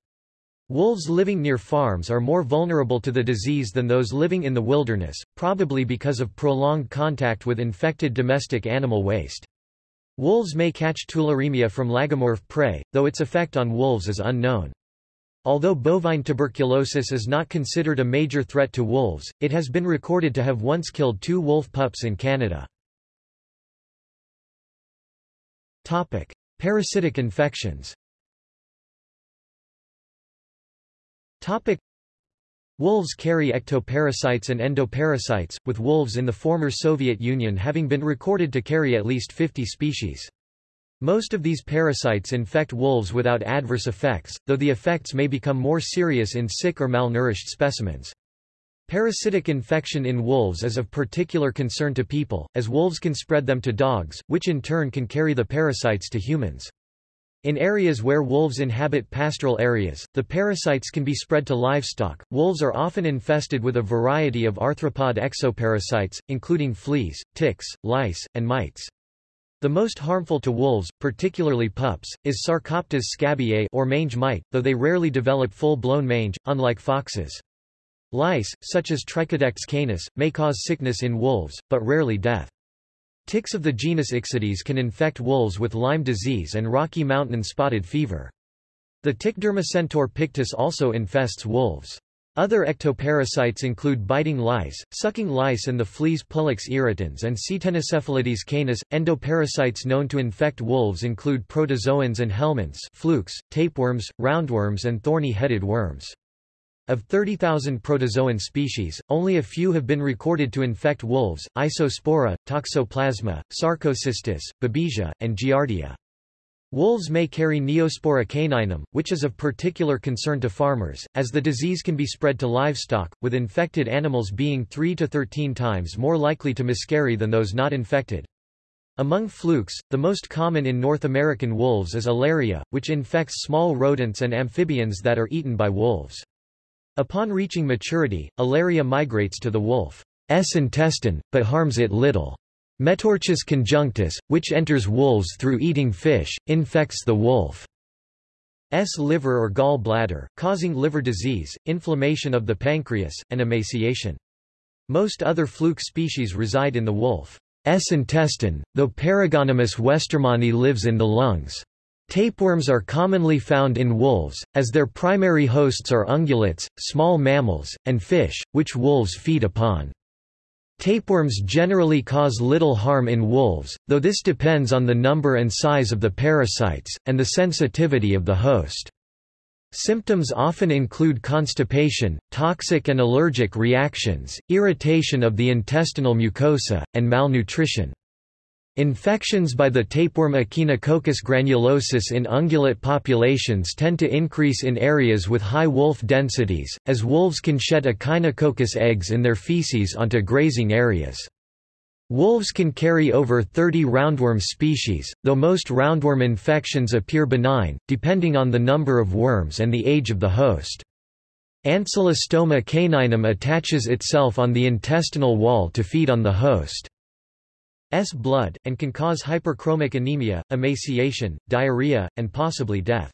[SPEAKER 1] Wolves living near farms are more vulnerable to the disease than those living in the wilderness, probably because of prolonged contact with infected domestic animal waste. Wolves may catch tularemia from lagomorph prey, though its effect on wolves is unknown. Although bovine tuberculosis is not considered a major threat to wolves, it has been recorded to have once killed two wolf pups in Canada. Topic. Parasitic infections Topic. Wolves carry ectoparasites and endoparasites, with wolves in the former Soviet Union having been recorded to carry at least 50 species. Most of these parasites infect wolves without adverse effects, though the effects may become more serious in sick or malnourished specimens. Parasitic infection in wolves is of particular concern to people, as wolves can spread them to dogs, which in turn can carry the parasites to humans. In areas where wolves inhabit pastoral areas, the parasites can be spread to livestock. Wolves are often infested with a variety of arthropod exoparasites, including fleas, ticks, lice, and mites. The most harmful to wolves, particularly pups, is Sarcoptes scabiei or mange mite, though they rarely develop full-blown mange, unlike foxes. Lice, such as Trichodectes canis, may cause sickness in wolves, but rarely death. Ticks of the genus Ixodes can infect wolves with Lyme disease and Rocky Mountain spotted fever. The tick Dermacentor pictus also infests wolves. Other ectoparasites include biting lice, sucking lice and the fleas Pulex irritans and Ctenocephalides canis. Endoparasites known to infect wolves include protozoans and helminths flukes, tapeworms, roundworms and thorny-headed worms. Of 30,000 protozoan species, only a few have been recorded to infect wolves, Isospora, Toxoplasma, Sarcocystis, Babesia, and Giardia. Wolves may carry Neospora caninum, which is of particular concern to farmers, as the disease can be spread to livestock, with infected animals being 3 to 13 times more likely to miscarry than those not infected. Among flukes, the most common in North American wolves is Alaria, which infects small rodents and amphibians that are eaten by wolves. Upon reaching maturity, Alaria migrates to the wolf's intestine, but harms it little. Metorchis conjunctus, which enters wolves through eating fish, infects the wolf's liver or gall bladder, causing liver disease, inflammation of the pancreas, and emaciation. Most other fluke species reside in the wolf's intestine, though Paragonimus westermanni lives in the lungs. Tapeworms are commonly found in wolves, as their primary hosts are ungulates, small mammals, and fish, which wolves feed upon. Tapeworms generally cause little harm in wolves, though this depends on the number and size of the parasites, and the sensitivity of the host. Symptoms often include constipation, toxic and allergic reactions, irritation of the intestinal mucosa, and malnutrition. Infections by the tapeworm Echinococcus granulosus in ungulate populations tend to increase in areas with high wolf densities, as wolves can shed Echinococcus eggs in their feces onto grazing areas. Wolves can carry over 30 roundworm species, though most roundworm infections appear benign, depending on the number of worms and the age of the host. Ancylostoma caninum attaches itself on the intestinal wall to feed on the host. S blood, and can cause hyperchromic anemia, emaciation, diarrhea, and possibly death.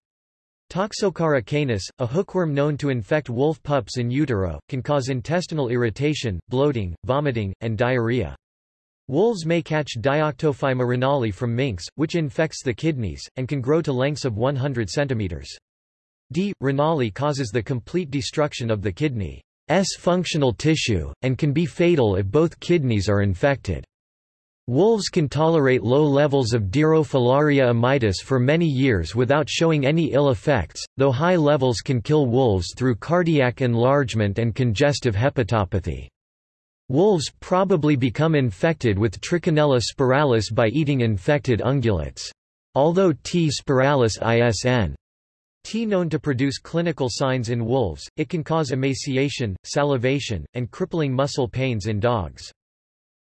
[SPEAKER 1] Toxocara canis, a hookworm known to infect wolf pups in utero, can cause intestinal irritation, bloating, vomiting, and diarrhea. Wolves may catch Dioctophyma renali from minks, which infects the kidneys, and can grow to lengths of 100 cm. D. renali causes the complete destruction of the kidney's functional tissue, and can be fatal if both kidneys are infected. Wolves can tolerate low levels of Dirofilaria immitis for many years without showing any ill effects, though high levels can kill wolves through cardiac enlargement and congestive hepatopathy. Wolves probably become infected with Trichinella spiralis by eating infected ungulates. Although T. spiralis isn. T known to produce clinical signs in wolves, it can cause emaciation, salivation, and crippling muscle pains in dogs.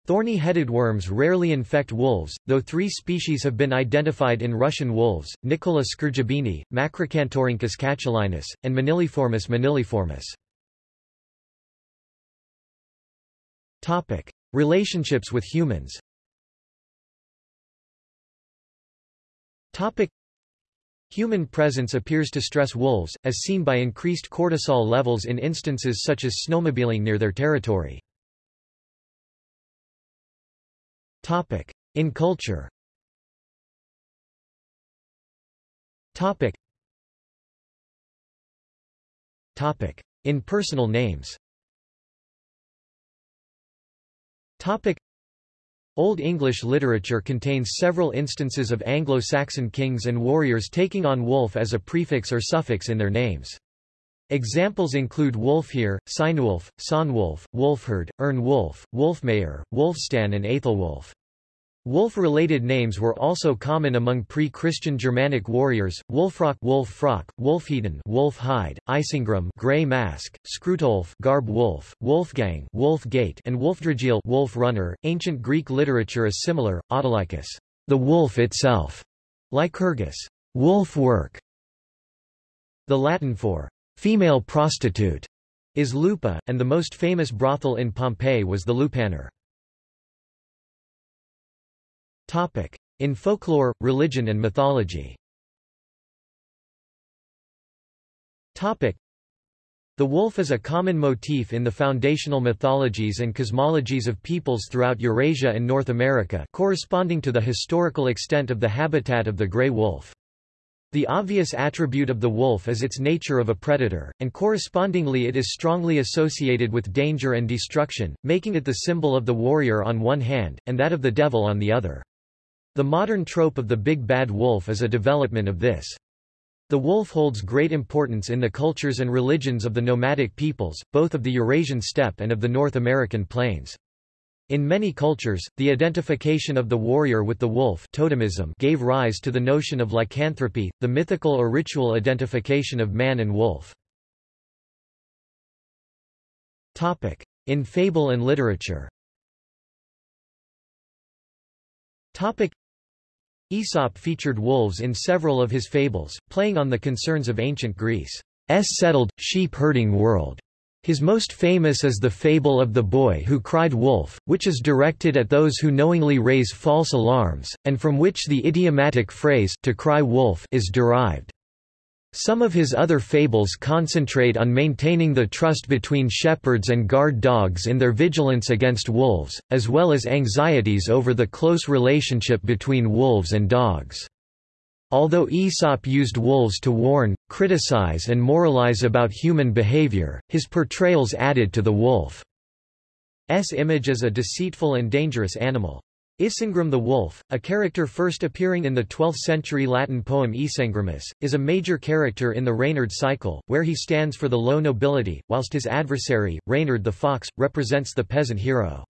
[SPEAKER 1] Thorny-headed worms rarely infect wolves, though three species have been identified in Russian wolves, Nicolla skrjabini, Macracanthorhynchus catulinus, and Moniliformis moniliformis. Topic. Relationships with humans Topic. Human presence appears to stress wolves, as seen by increased cortisol levels in instances such as snowmobiling near their territory. Topic. In culture Topic. Topic. In personal names Topic. Old English literature contains several instances of Anglo-Saxon kings and warriors taking on wolf as a prefix or suffix in their names. Examples include Wulfhere, Cynewulf, Sonwulf, Wulfheard, Earnwulf, Wulfmayer, Wulfstan and Aethelwulf. Wolf-related names were also common among pre-Christian Germanic warriors: Wulfrock, Wolf-Frock, Wulfheden, Wolf-Hide, Isengrim, Grey Mask, Scrutolf, Garb Wolf, Wolfgang, Wolf-Gate, and Wolfdragil, Wolf-Runner. Ancient Greek literature is similar. Autolycus, the wolf itself, Lycurgus, wolf work. The Latin for female prostitute is lupa, and the most famous brothel in Pompeii was the Lupanar. Topic. In folklore, religion and mythology Topic. The wolf is a common motif in the foundational mythologies and cosmologies of peoples throughout Eurasia and North America corresponding to the historical extent of the habitat of the gray wolf. The obvious attribute of the wolf is its nature of a predator, and correspondingly it is strongly associated with danger and destruction, making it the symbol of the warrior on one hand, and that of the devil on the other. The modern trope of the big bad wolf is a development of this. The wolf holds great importance in the cultures and religions of the nomadic peoples, both of the Eurasian steppe and of the North American plains. In many cultures, the identification of the warrior with the wolf totemism gave rise to the notion of lycanthropy, the mythical or ritual identification of man and wolf. In fable and literature Aesop featured wolves in several of his fables, playing on the concerns of ancient Greece's settled, sheep-herding world. His most famous is the fable of the boy who cried wolf, which is directed at those who knowingly raise false alarms, and from which the idiomatic phrase to cry wolf is derived. Some of his other fables concentrate on maintaining the trust between shepherds and guard dogs in their vigilance against wolves, as well as anxieties over the close relationship between wolves and dogs. Although Aesop used wolves to warn, criticize and moralize about human behavior, his portrayals added to the wolf's image as a deceitful and dangerous animal. Isengrim the wolf, a character first appearing in the 12th-century Latin poem Ysengrimus, is a major character in the Reynard cycle, where he stands for the low nobility, whilst his adversary, Reynard the fox, represents the peasant hero.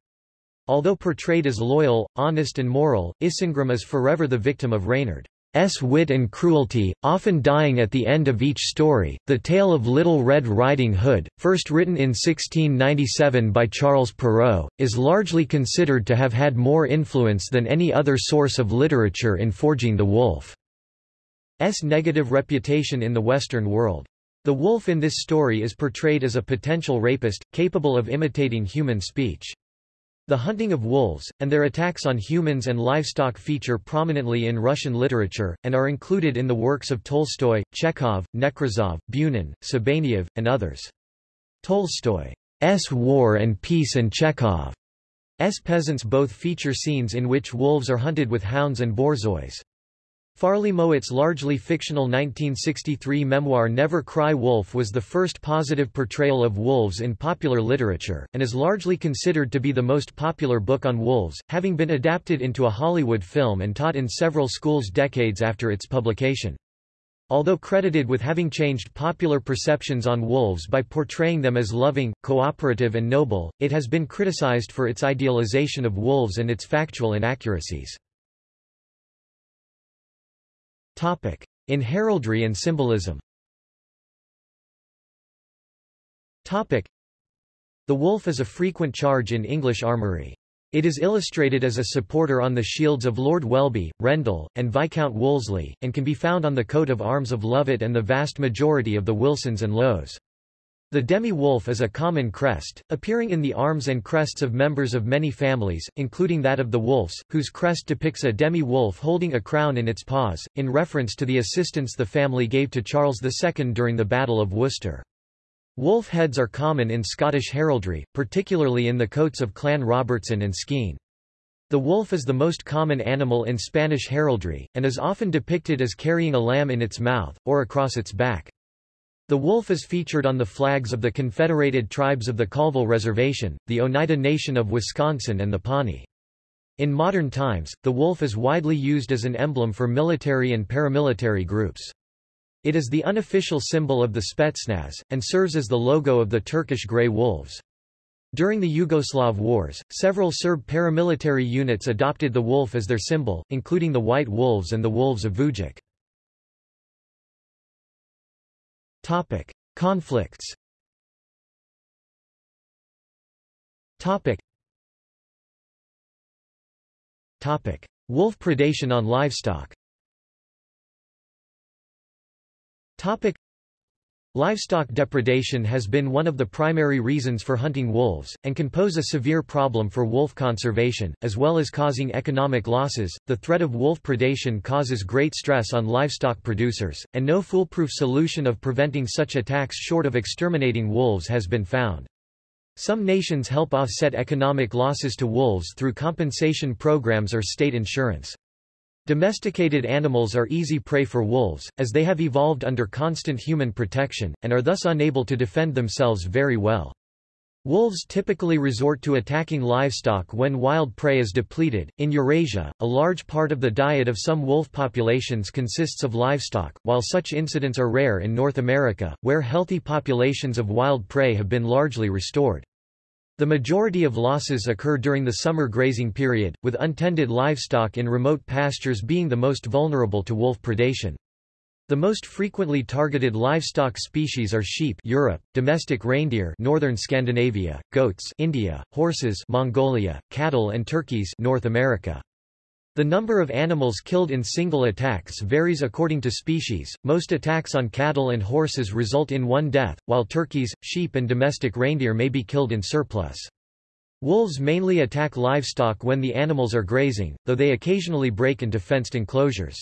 [SPEAKER 1] Although portrayed as loyal, honest and moral, Isengrim is forever the victim of Reynard. S. wit and cruelty, often dying at the end of each story. The Tale of Little Red Riding Hood, first written in 1697 by Charles Perrault, is largely considered to have had more influence than any other source of literature in forging the wolf's negative reputation in the Western world. The wolf in this story is portrayed as a potential rapist, capable of imitating human speech. The hunting of wolves, and their attacks on humans and livestock feature prominently in Russian literature, and are included in the works of Tolstoy, Chekhov, Nekrasov, Bunin, Sabaneyev, and others. Tolstoy's War and Peace and Chekhov's Peasants both feature scenes in which wolves are hunted with hounds and borzois. Farley Mowat's largely fictional 1963 memoir Never Cry Wolf was the first positive portrayal of wolves in popular literature, and is largely considered to be the most popular book on wolves, having been adapted into a Hollywood film and taught in several schools decades after its publication. Although credited with having changed popular perceptions on wolves by portraying them as loving, cooperative and noble, it has been criticized for its idealization of wolves and its factual inaccuracies. Topic. In heraldry and symbolism Topic. The wolf is a frequent charge in English armoury. It is illustrated as a supporter on the shields of Lord Welby, Rendell, and Viscount Wolseley, and can be found on the coat of arms of Lovat and the vast majority of the Wilsons and Lowes. The demi-wolf is a common crest, appearing in the arms and crests of members of many families, including that of the Wolfes, whose crest depicts a demi-wolf holding a crown in its paws, in reference to the assistance the family gave to Charles II during the Battle of Worcester. Wolf heads are common in Scottish heraldry, particularly in the coats of Clan Robertson and Skene. The wolf is the most common animal in Spanish heraldry, and is often depicted as carrying a lamb in its mouth, or across its back. The wolf is featured on the flags of the Confederated Tribes of the Colville Reservation, the Oneida Nation of Wisconsin and the Pawnee. In modern times, the wolf is widely used as an emblem for military and paramilitary groups. It is the unofficial symbol of the Spetsnaz, and serves as the logo of the Turkish Grey Wolves. During the Yugoslav Wars, several Serb paramilitary units adopted the wolf as their symbol, including the White Wolves and the Wolves of Vujic. Topic: Conflicts. Topic. Topic: Wolf predation on livestock. Topic. Livestock depredation has been one of the primary reasons for hunting wolves, and can pose a severe problem for wolf conservation, as well as causing economic losses. The threat of wolf predation causes great stress on livestock producers, and no foolproof solution of preventing such attacks short of exterminating wolves has been found. Some nations help offset economic losses to wolves through compensation programs or state insurance. Domesticated animals are easy prey for wolves, as they have evolved under constant human protection, and are thus unable to defend themselves very well. Wolves typically resort to attacking livestock when wild prey is depleted. In Eurasia, a large part of the diet of some wolf populations consists of livestock, while such incidents are rare in North America, where healthy populations of wild prey have been largely restored. The majority of losses occur during the summer grazing period, with untended livestock in remote pastures being the most vulnerable to wolf predation. The most frequently targeted livestock species are sheep Europe, domestic reindeer Northern Scandinavia, goats India, horses Mongolia, cattle and turkeys North America. The number of animals killed in single attacks varies according to species. Most attacks on cattle and horses result in one death, while turkeys, sheep, and domestic reindeer may be killed in surplus. Wolves mainly attack livestock when the animals are grazing, though they occasionally break into fenced enclosures.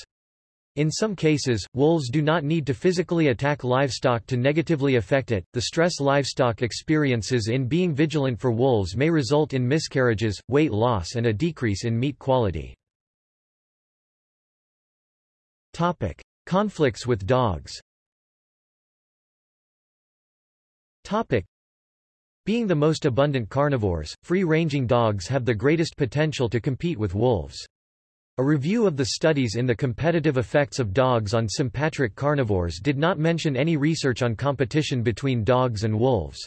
[SPEAKER 1] In some cases, wolves do not need to physically attack livestock to negatively affect it. The stress livestock experiences in being vigilant for wolves may result in miscarriages, weight loss, and a decrease in meat quality. Topic: Conflicts with dogs. Topic: Being the most abundant carnivores, free-ranging dogs have the greatest potential to compete with wolves. A review of the studies in the competitive effects of dogs on sympatric carnivores did not mention any research on competition between dogs and wolves.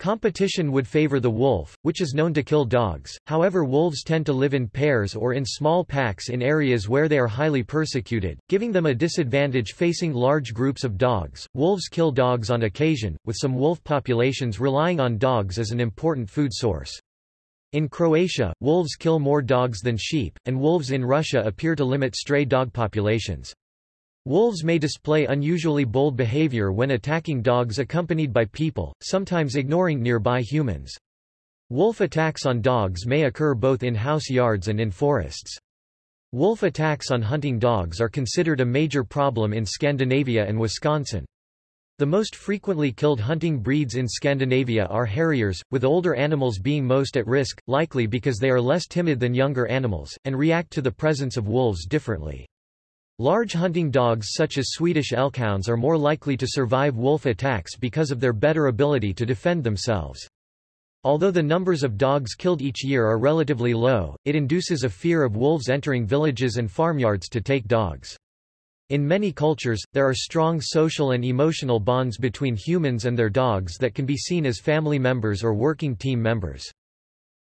[SPEAKER 1] Competition would favor the wolf, which is known to kill dogs, however wolves tend to live in pairs or in small packs in areas where they are highly persecuted, giving them a disadvantage facing large groups of dogs. Wolves kill dogs on occasion, with some wolf populations relying on dogs as an important food source. In Croatia, wolves kill more dogs than sheep, and wolves in Russia appear to limit stray dog populations. Wolves may display unusually bold behavior when attacking dogs accompanied by people, sometimes ignoring nearby humans. Wolf attacks on dogs may occur both in house yards and in forests. Wolf attacks on hunting dogs are considered a major problem in Scandinavia and Wisconsin. The most frequently killed hunting breeds in Scandinavia are harriers, with older animals being most at risk, likely because they are less timid than younger animals, and react to the presence of wolves differently. Large hunting dogs such as Swedish elkhounds are more likely to survive wolf attacks because of their better ability to defend themselves. Although the numbers of dogs killed each year are relatively low, it induces a fear of wolves entering villages and farmyards to take dogs. In many cultures, there are strong social and emotional bonds between humans and their dogs that can be seen as family members or working team members.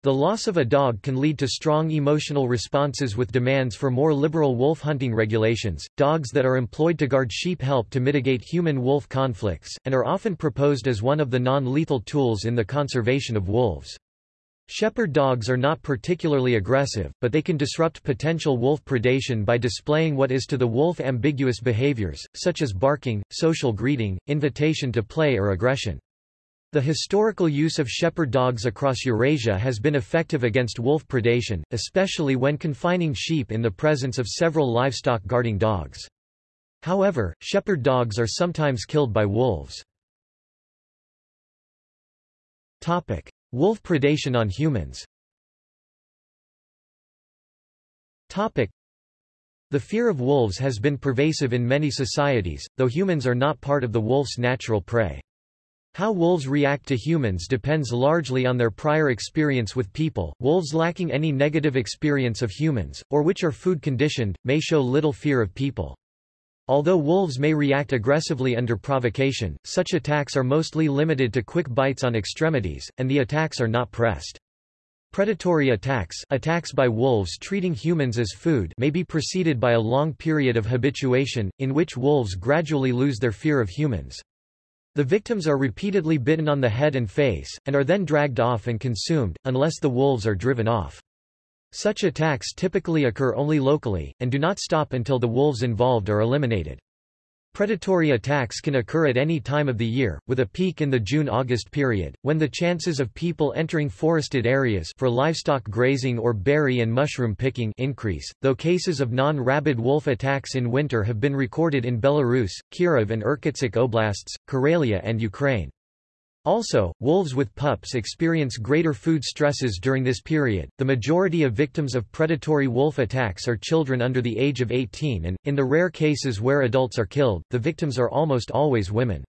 [SPEAKER 1] The loss of a dog can lead to strong emotional responses with demands for more liberal wolf hunting regulations. Dogs that are employed to guard sheep help to mitigate human-wolf conflicts, and are often proposed as one of the non-lethal tools in the conservation of wolves. Shepherd dogs are not particularly aggressive, but they can disrupt potential wolf predation by displaying what is to the wolf ambiguous behaviors, such as barking, social greeting, invitation to play or aggression. The historical use of shepherd dogs across Eurasia has been effective against wolf predation, especially when confining sheep in the presence of several livestock guarding dogs. However, shepherd dogs are sometimes killed by wolves. Topic. Wolf predation on humans Topic. The fear of wolves has been pervasive in many societies, though humans are not part of the wolf's natural prey. How wolves react to humans depends largely on their prior experience with people. Wolves lacking any negative experience of humans, or which are food conditioned, may show little fear of people. Although wolves may react aggressively under provocation, such attacks are mostly limited to quick bites on extremities, and the attacks are not pressed. Predatory attacks, attacks by wolves treating humans as food may be preceded by a long period of habituation, in which wolves gradually lose their fear of humans. The victims are repeatedly bitten on the head and face, and are then dragged off and consumed, unless the wolves are driven off. Such attacks typically occur only locally, and do not stop until the wolves involved are eliminated. Predatory attacks can occur at any time of the year, with a peak in the June-August period, when the chances of people entering forested areas for livestock grazing or berry and mushroom picking increase, though cases of non-rabid wolf attacks in winter have been recorded in Belarus, Kirov and Irkutsk oblasts, Karelia and Ukraine. Also, wolves with pups experience greater food stresses during this period. The majority of victims of predatory wolf attacks are children under the age of 18 and, in the rare cases where adults are killed, the victims are almost always women.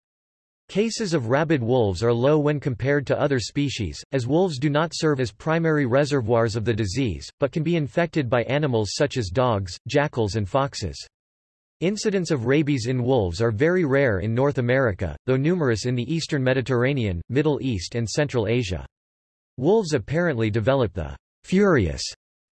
[SPEAKER 1] Cases of rabid wolves are low when compared to other species, as wolves do not serve as primary reservoirs of the disease, but can be infected by animals such as dogs, jackals and foxes. Incidents of rabies in wolves are very rare in North America, though numerous in the eastern Mediterranean, Middle East and Central Asia. Wolves apparently develop the furious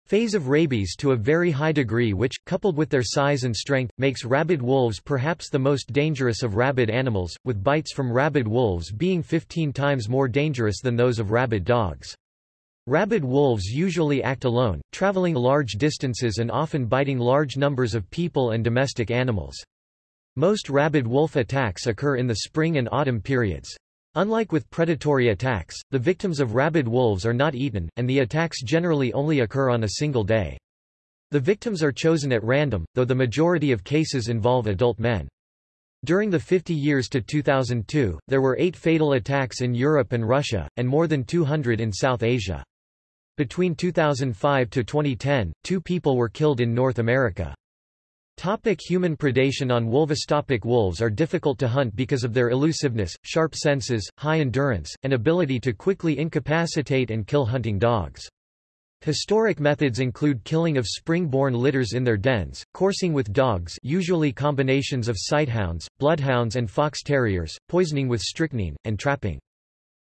[SPEAKER 1] phase of rabies to a very high degree which, coupled with their size and strength, makes rabid wolves perhaps the most dangerous of rabid animals, with bites from rabid wolves being 15 times more dangerous than those of rabid dogs. Rabid wolves usually act alone, traveling large distances and often biting large numbers of people and domestic animals. Most rabid wolf attacks occur in the spring and autumn periods. Unlike with predatory attacks, the victims of rabid wolves are not eaten, and the attacks generally only occur on a single day. The victims are chosen at random, though the majority of cases involve adult men. During the 50 years to 2002, there were eight fatal attacks in Europe and Russia, and more than 200 in South Asia. Between 2005 to 2010, two people were killed in North America. Topic human predation on Wolvostopic wolves are difficult to hunt because of their elusiveness, sharp senses, high endurance, and ability to quickly incapacitate and kill hunting dogs. Historic methods include killing of spring-born litters in their dens, coursing with dogs usually combinations of sighthounds, bloodhounds and fox terriers, poisoning with strychnine, and trapping.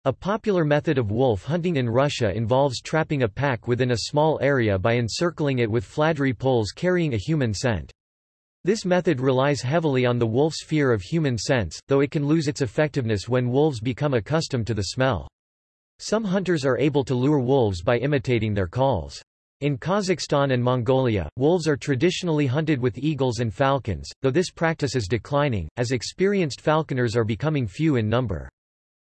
[SPEAKER 1] A popular method of wolf hunting in Russia involves trapping a pack within a small area by encircling it with fladry poles carrying a human scent. This method relies heavily on the wolf's fear of human scents, though it can lose its effectiveness when wolves become accustomed to the smell. Some hunters are able to lure wolves by imitating their calls. In Kazakhstan and Mongolia, wolves are traditionally hunted with eagles and falcons, though this practice is declining, as experienced falconers are becoming few in number.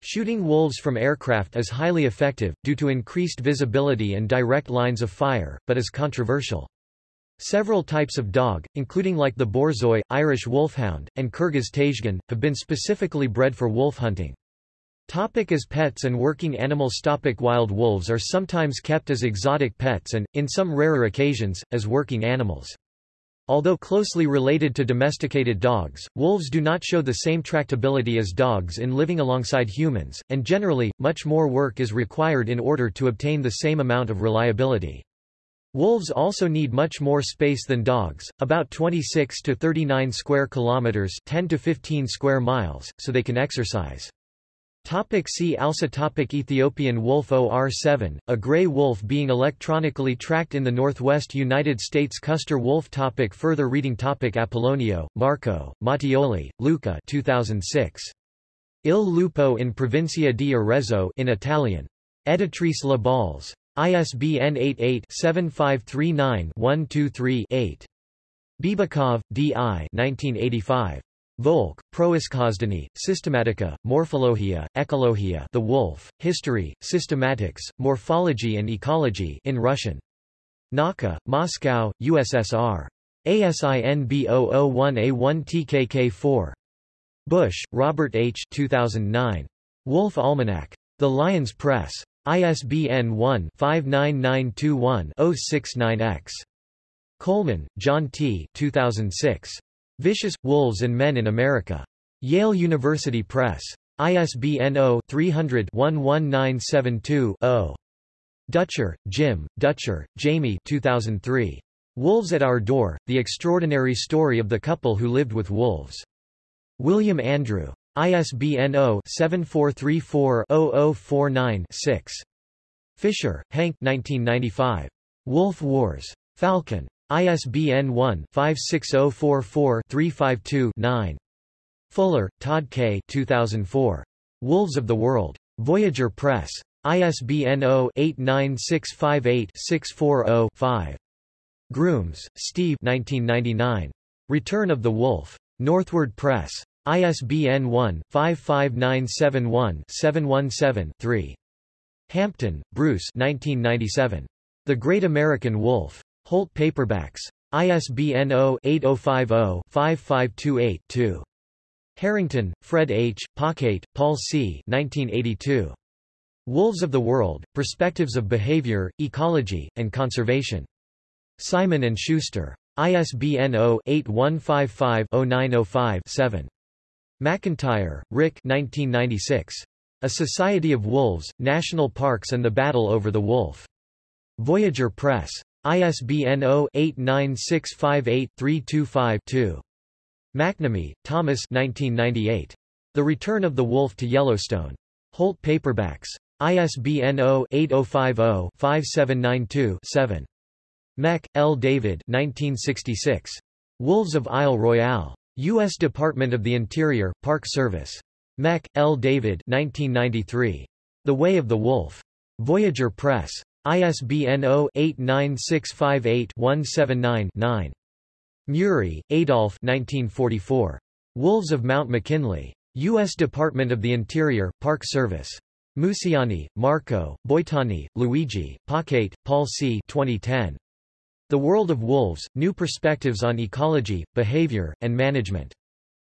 [SPEAKER 1] Shooting wolves from aircraft is highly effective, due to increased visibility and direct lines of fire, but is controversial. Several types of dog, including like the borzoi, Irish wolfhound, and Kyrgyz tajgan, have been specifically bred for wolf hunting. Topic as pets and working animals Topic Wild wolves are sometimes kept as exotic pets and, in some rarer occasions, as working animals. Although closely related to domesticated dogs, wolves do not show the same tractability as dogs in living alongside humans, and generally, much more work is required in order to obtain the same amount of reliability. Wolves also need much more space than dogs, about 26 to 39 square kilometers, 10 to 15 square miles, so they can exercise. Topic see also topic Ethiopian wolf OR7, a gray wolf being electronically tracked in the northwest United States Custer wolf topic Further reading topic Apollonio, Marco, Mattioli, Luca 2006. Il lupo in provincia di Arezzo in Italian. Editrice La Balze. ISBN 88-7539-123-8. Bibikov, D.I. 1985. Volk, Proiskosdani, Systematica, Morphologia, Ecologia The Wolf, History, Systematics, Morphology and Ecology in Russian. Nauka, Moscow, USSR. ASIN B001A1TKK4. Busch, Robert H. 2009. Wolf Almanac. The Lyons Press. ISBN 1-59921-069-X. Coleman, John T. 2006. Vicious, Wolves and Men in America. Yale University Press. ISBN 0-300-11972-0. Dutcher, Jim, Dutcher, Jamie 2003. Wolves at Our Door, The Extraordinary Story of the Couple Who Lived with Wolves. William Andrew. ISBN 0-7434-0049-6. Fisher, Hank 1995. Wolf Wars. Falcon. ISBN 1-56044-352-9. Fuller, Todd K. 2004. Wolves of the World. Voyageur Press. ISBN 0-89658-640-5. Grooms, Steve 1999. Return of the Wolf. NorthWord Press. ISBN 1-55971-717-3. Hampton, Bruce 1997. The Great American Wolf. Holt Paperbacks. ISBN 0-8050-5528-2. Harrington, Fred H., Paquet, Paul C. 1982. Wolves of the World, Perspectives of Behavior, Ecology, and Conservation. Simon & Schuster. ISBN 0-8155-0905-7. McIntyre, Rick 1996. A Society of Wolves, National Parks and the Battle over the Wolf. Voyageur Press. ISBN 0-89658-325-2. McNamee, Thomas 1998. The Return of the Wolf to Yellowstone. Holt Paperbacks. ISBN 0-8050-5792-7. Mech, L. David 1966. Wolves of Isle Royale. U.S. Department of the Interior, Park Service. Mech, L. David 1993. The Way of the Wolf. Voyageur Press. ISBN 0-89658-179-9. Murie, Adolph 1944. Wolves of Mount McKinley. U.S. Department of the Interior, Park Service. Musiani, Marco, Boitani, Luigi, Paquet, Paul C. 2010. The World of Wolves, New Perspectives on Ecology, Behavior, and Management.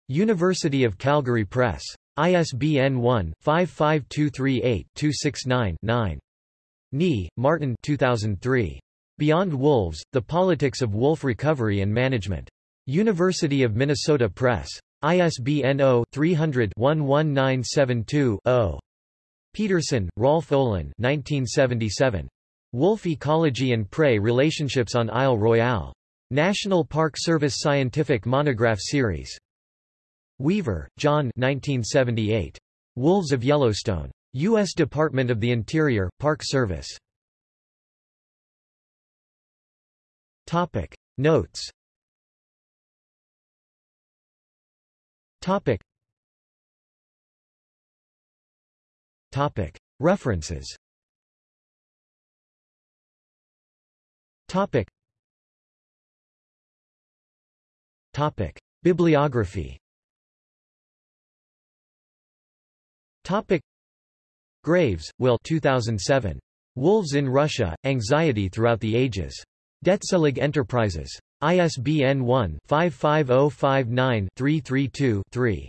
[SPEAKER 1] University of Calgary Press. ISBN 1-55238-269-9. Nie, Martin 2003. Beyond Wolves, The Politics of Wolf Recovery and Management. University of Minnesota Press. ISBN 0-300-11972-0. Peterson, Rolf Olin 1977. Wolf Ecology and Prey Relationships on Isle Royale. National Park Service Scientific Monograph Series. Weaver, John 1978. Wolves of Yellowstone. U.S. Department of the Interior, Park Service. Topic. Notes Topic. Topic. References Topic. Topic. Bibliography Topic. Graves, Will 2007. Wolves in Russia, Anxiety Throughout the Ages. Detselig Enterprises. ISBN 1-55059-332-3.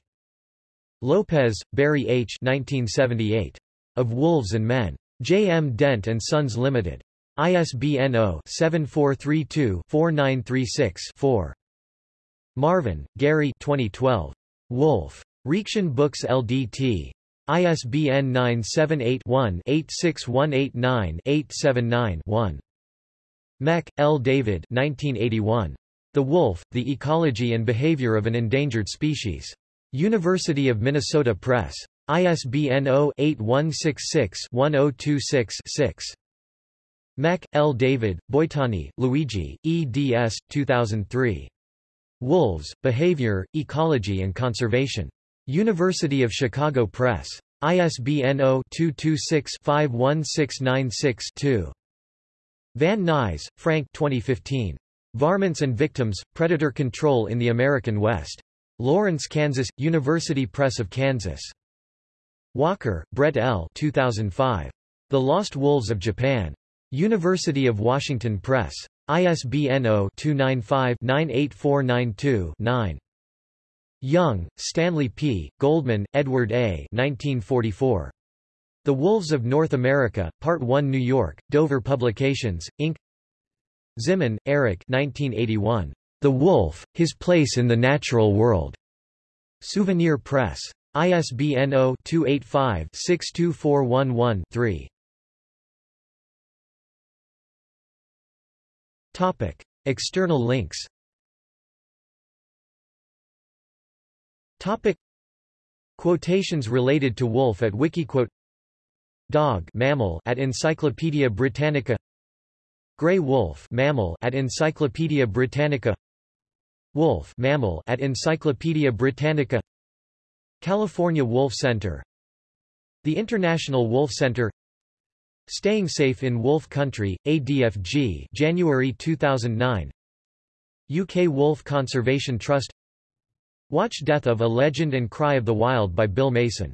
[SPEAKER 1] Lopez, Barry H. 1978. Of Wolves and Men. J. M. Dent & Sons Limited. ISBN 0-7432-4936-4. Marvin, Gary 2012. Wolf. Reaktion Books LDT. ISBN 978-1-86189-879-1. Mech, L. David 1981. The Wolf, The Ecology and Behavior of an Endangered Species. University of Minnesota Press. ISBN 0-8166-1026-6. Mech, L. David, Boitani, Luigi, eds. 2003. Wolves, Behavior, Ecology and Conservation. University of Chicago Press. ISBN 0-226-51696-2. Van Nuys, Frank 2015. Varmints and Victims, Predator Control in the American West. Lawrence, Kansas, University Press of Kansas. Walker, Brett L. 2005. The Lost Wolves of Japan. University of Washington Press. ISBN 0-295-98492-9. Young, Stanley P., Goldman, Edward A. 1944. The Wolves of North America, Part 1 New York, Dover Publications, Inc. Zimen, Erik 1981. The Wolf, His Place in the Natural World. Souvenir Press. ISBN 0-285-62411-3. Topic. External links Topic. Quotations related to wolf at Wikiquote. Dog mammal at Encyclopaedia Britannica. Gray wolf mammal at Encyclopaedia Britannica. Wolf mammal at Encyclopaedia Britannica. California Wolf Center. The International Wolf Center. Staying Safe in Wolf Country, ADFG January 2009 UK Wolf Conservation Trust Watch Death of a Legend and Cry of the Wild by Bill Mason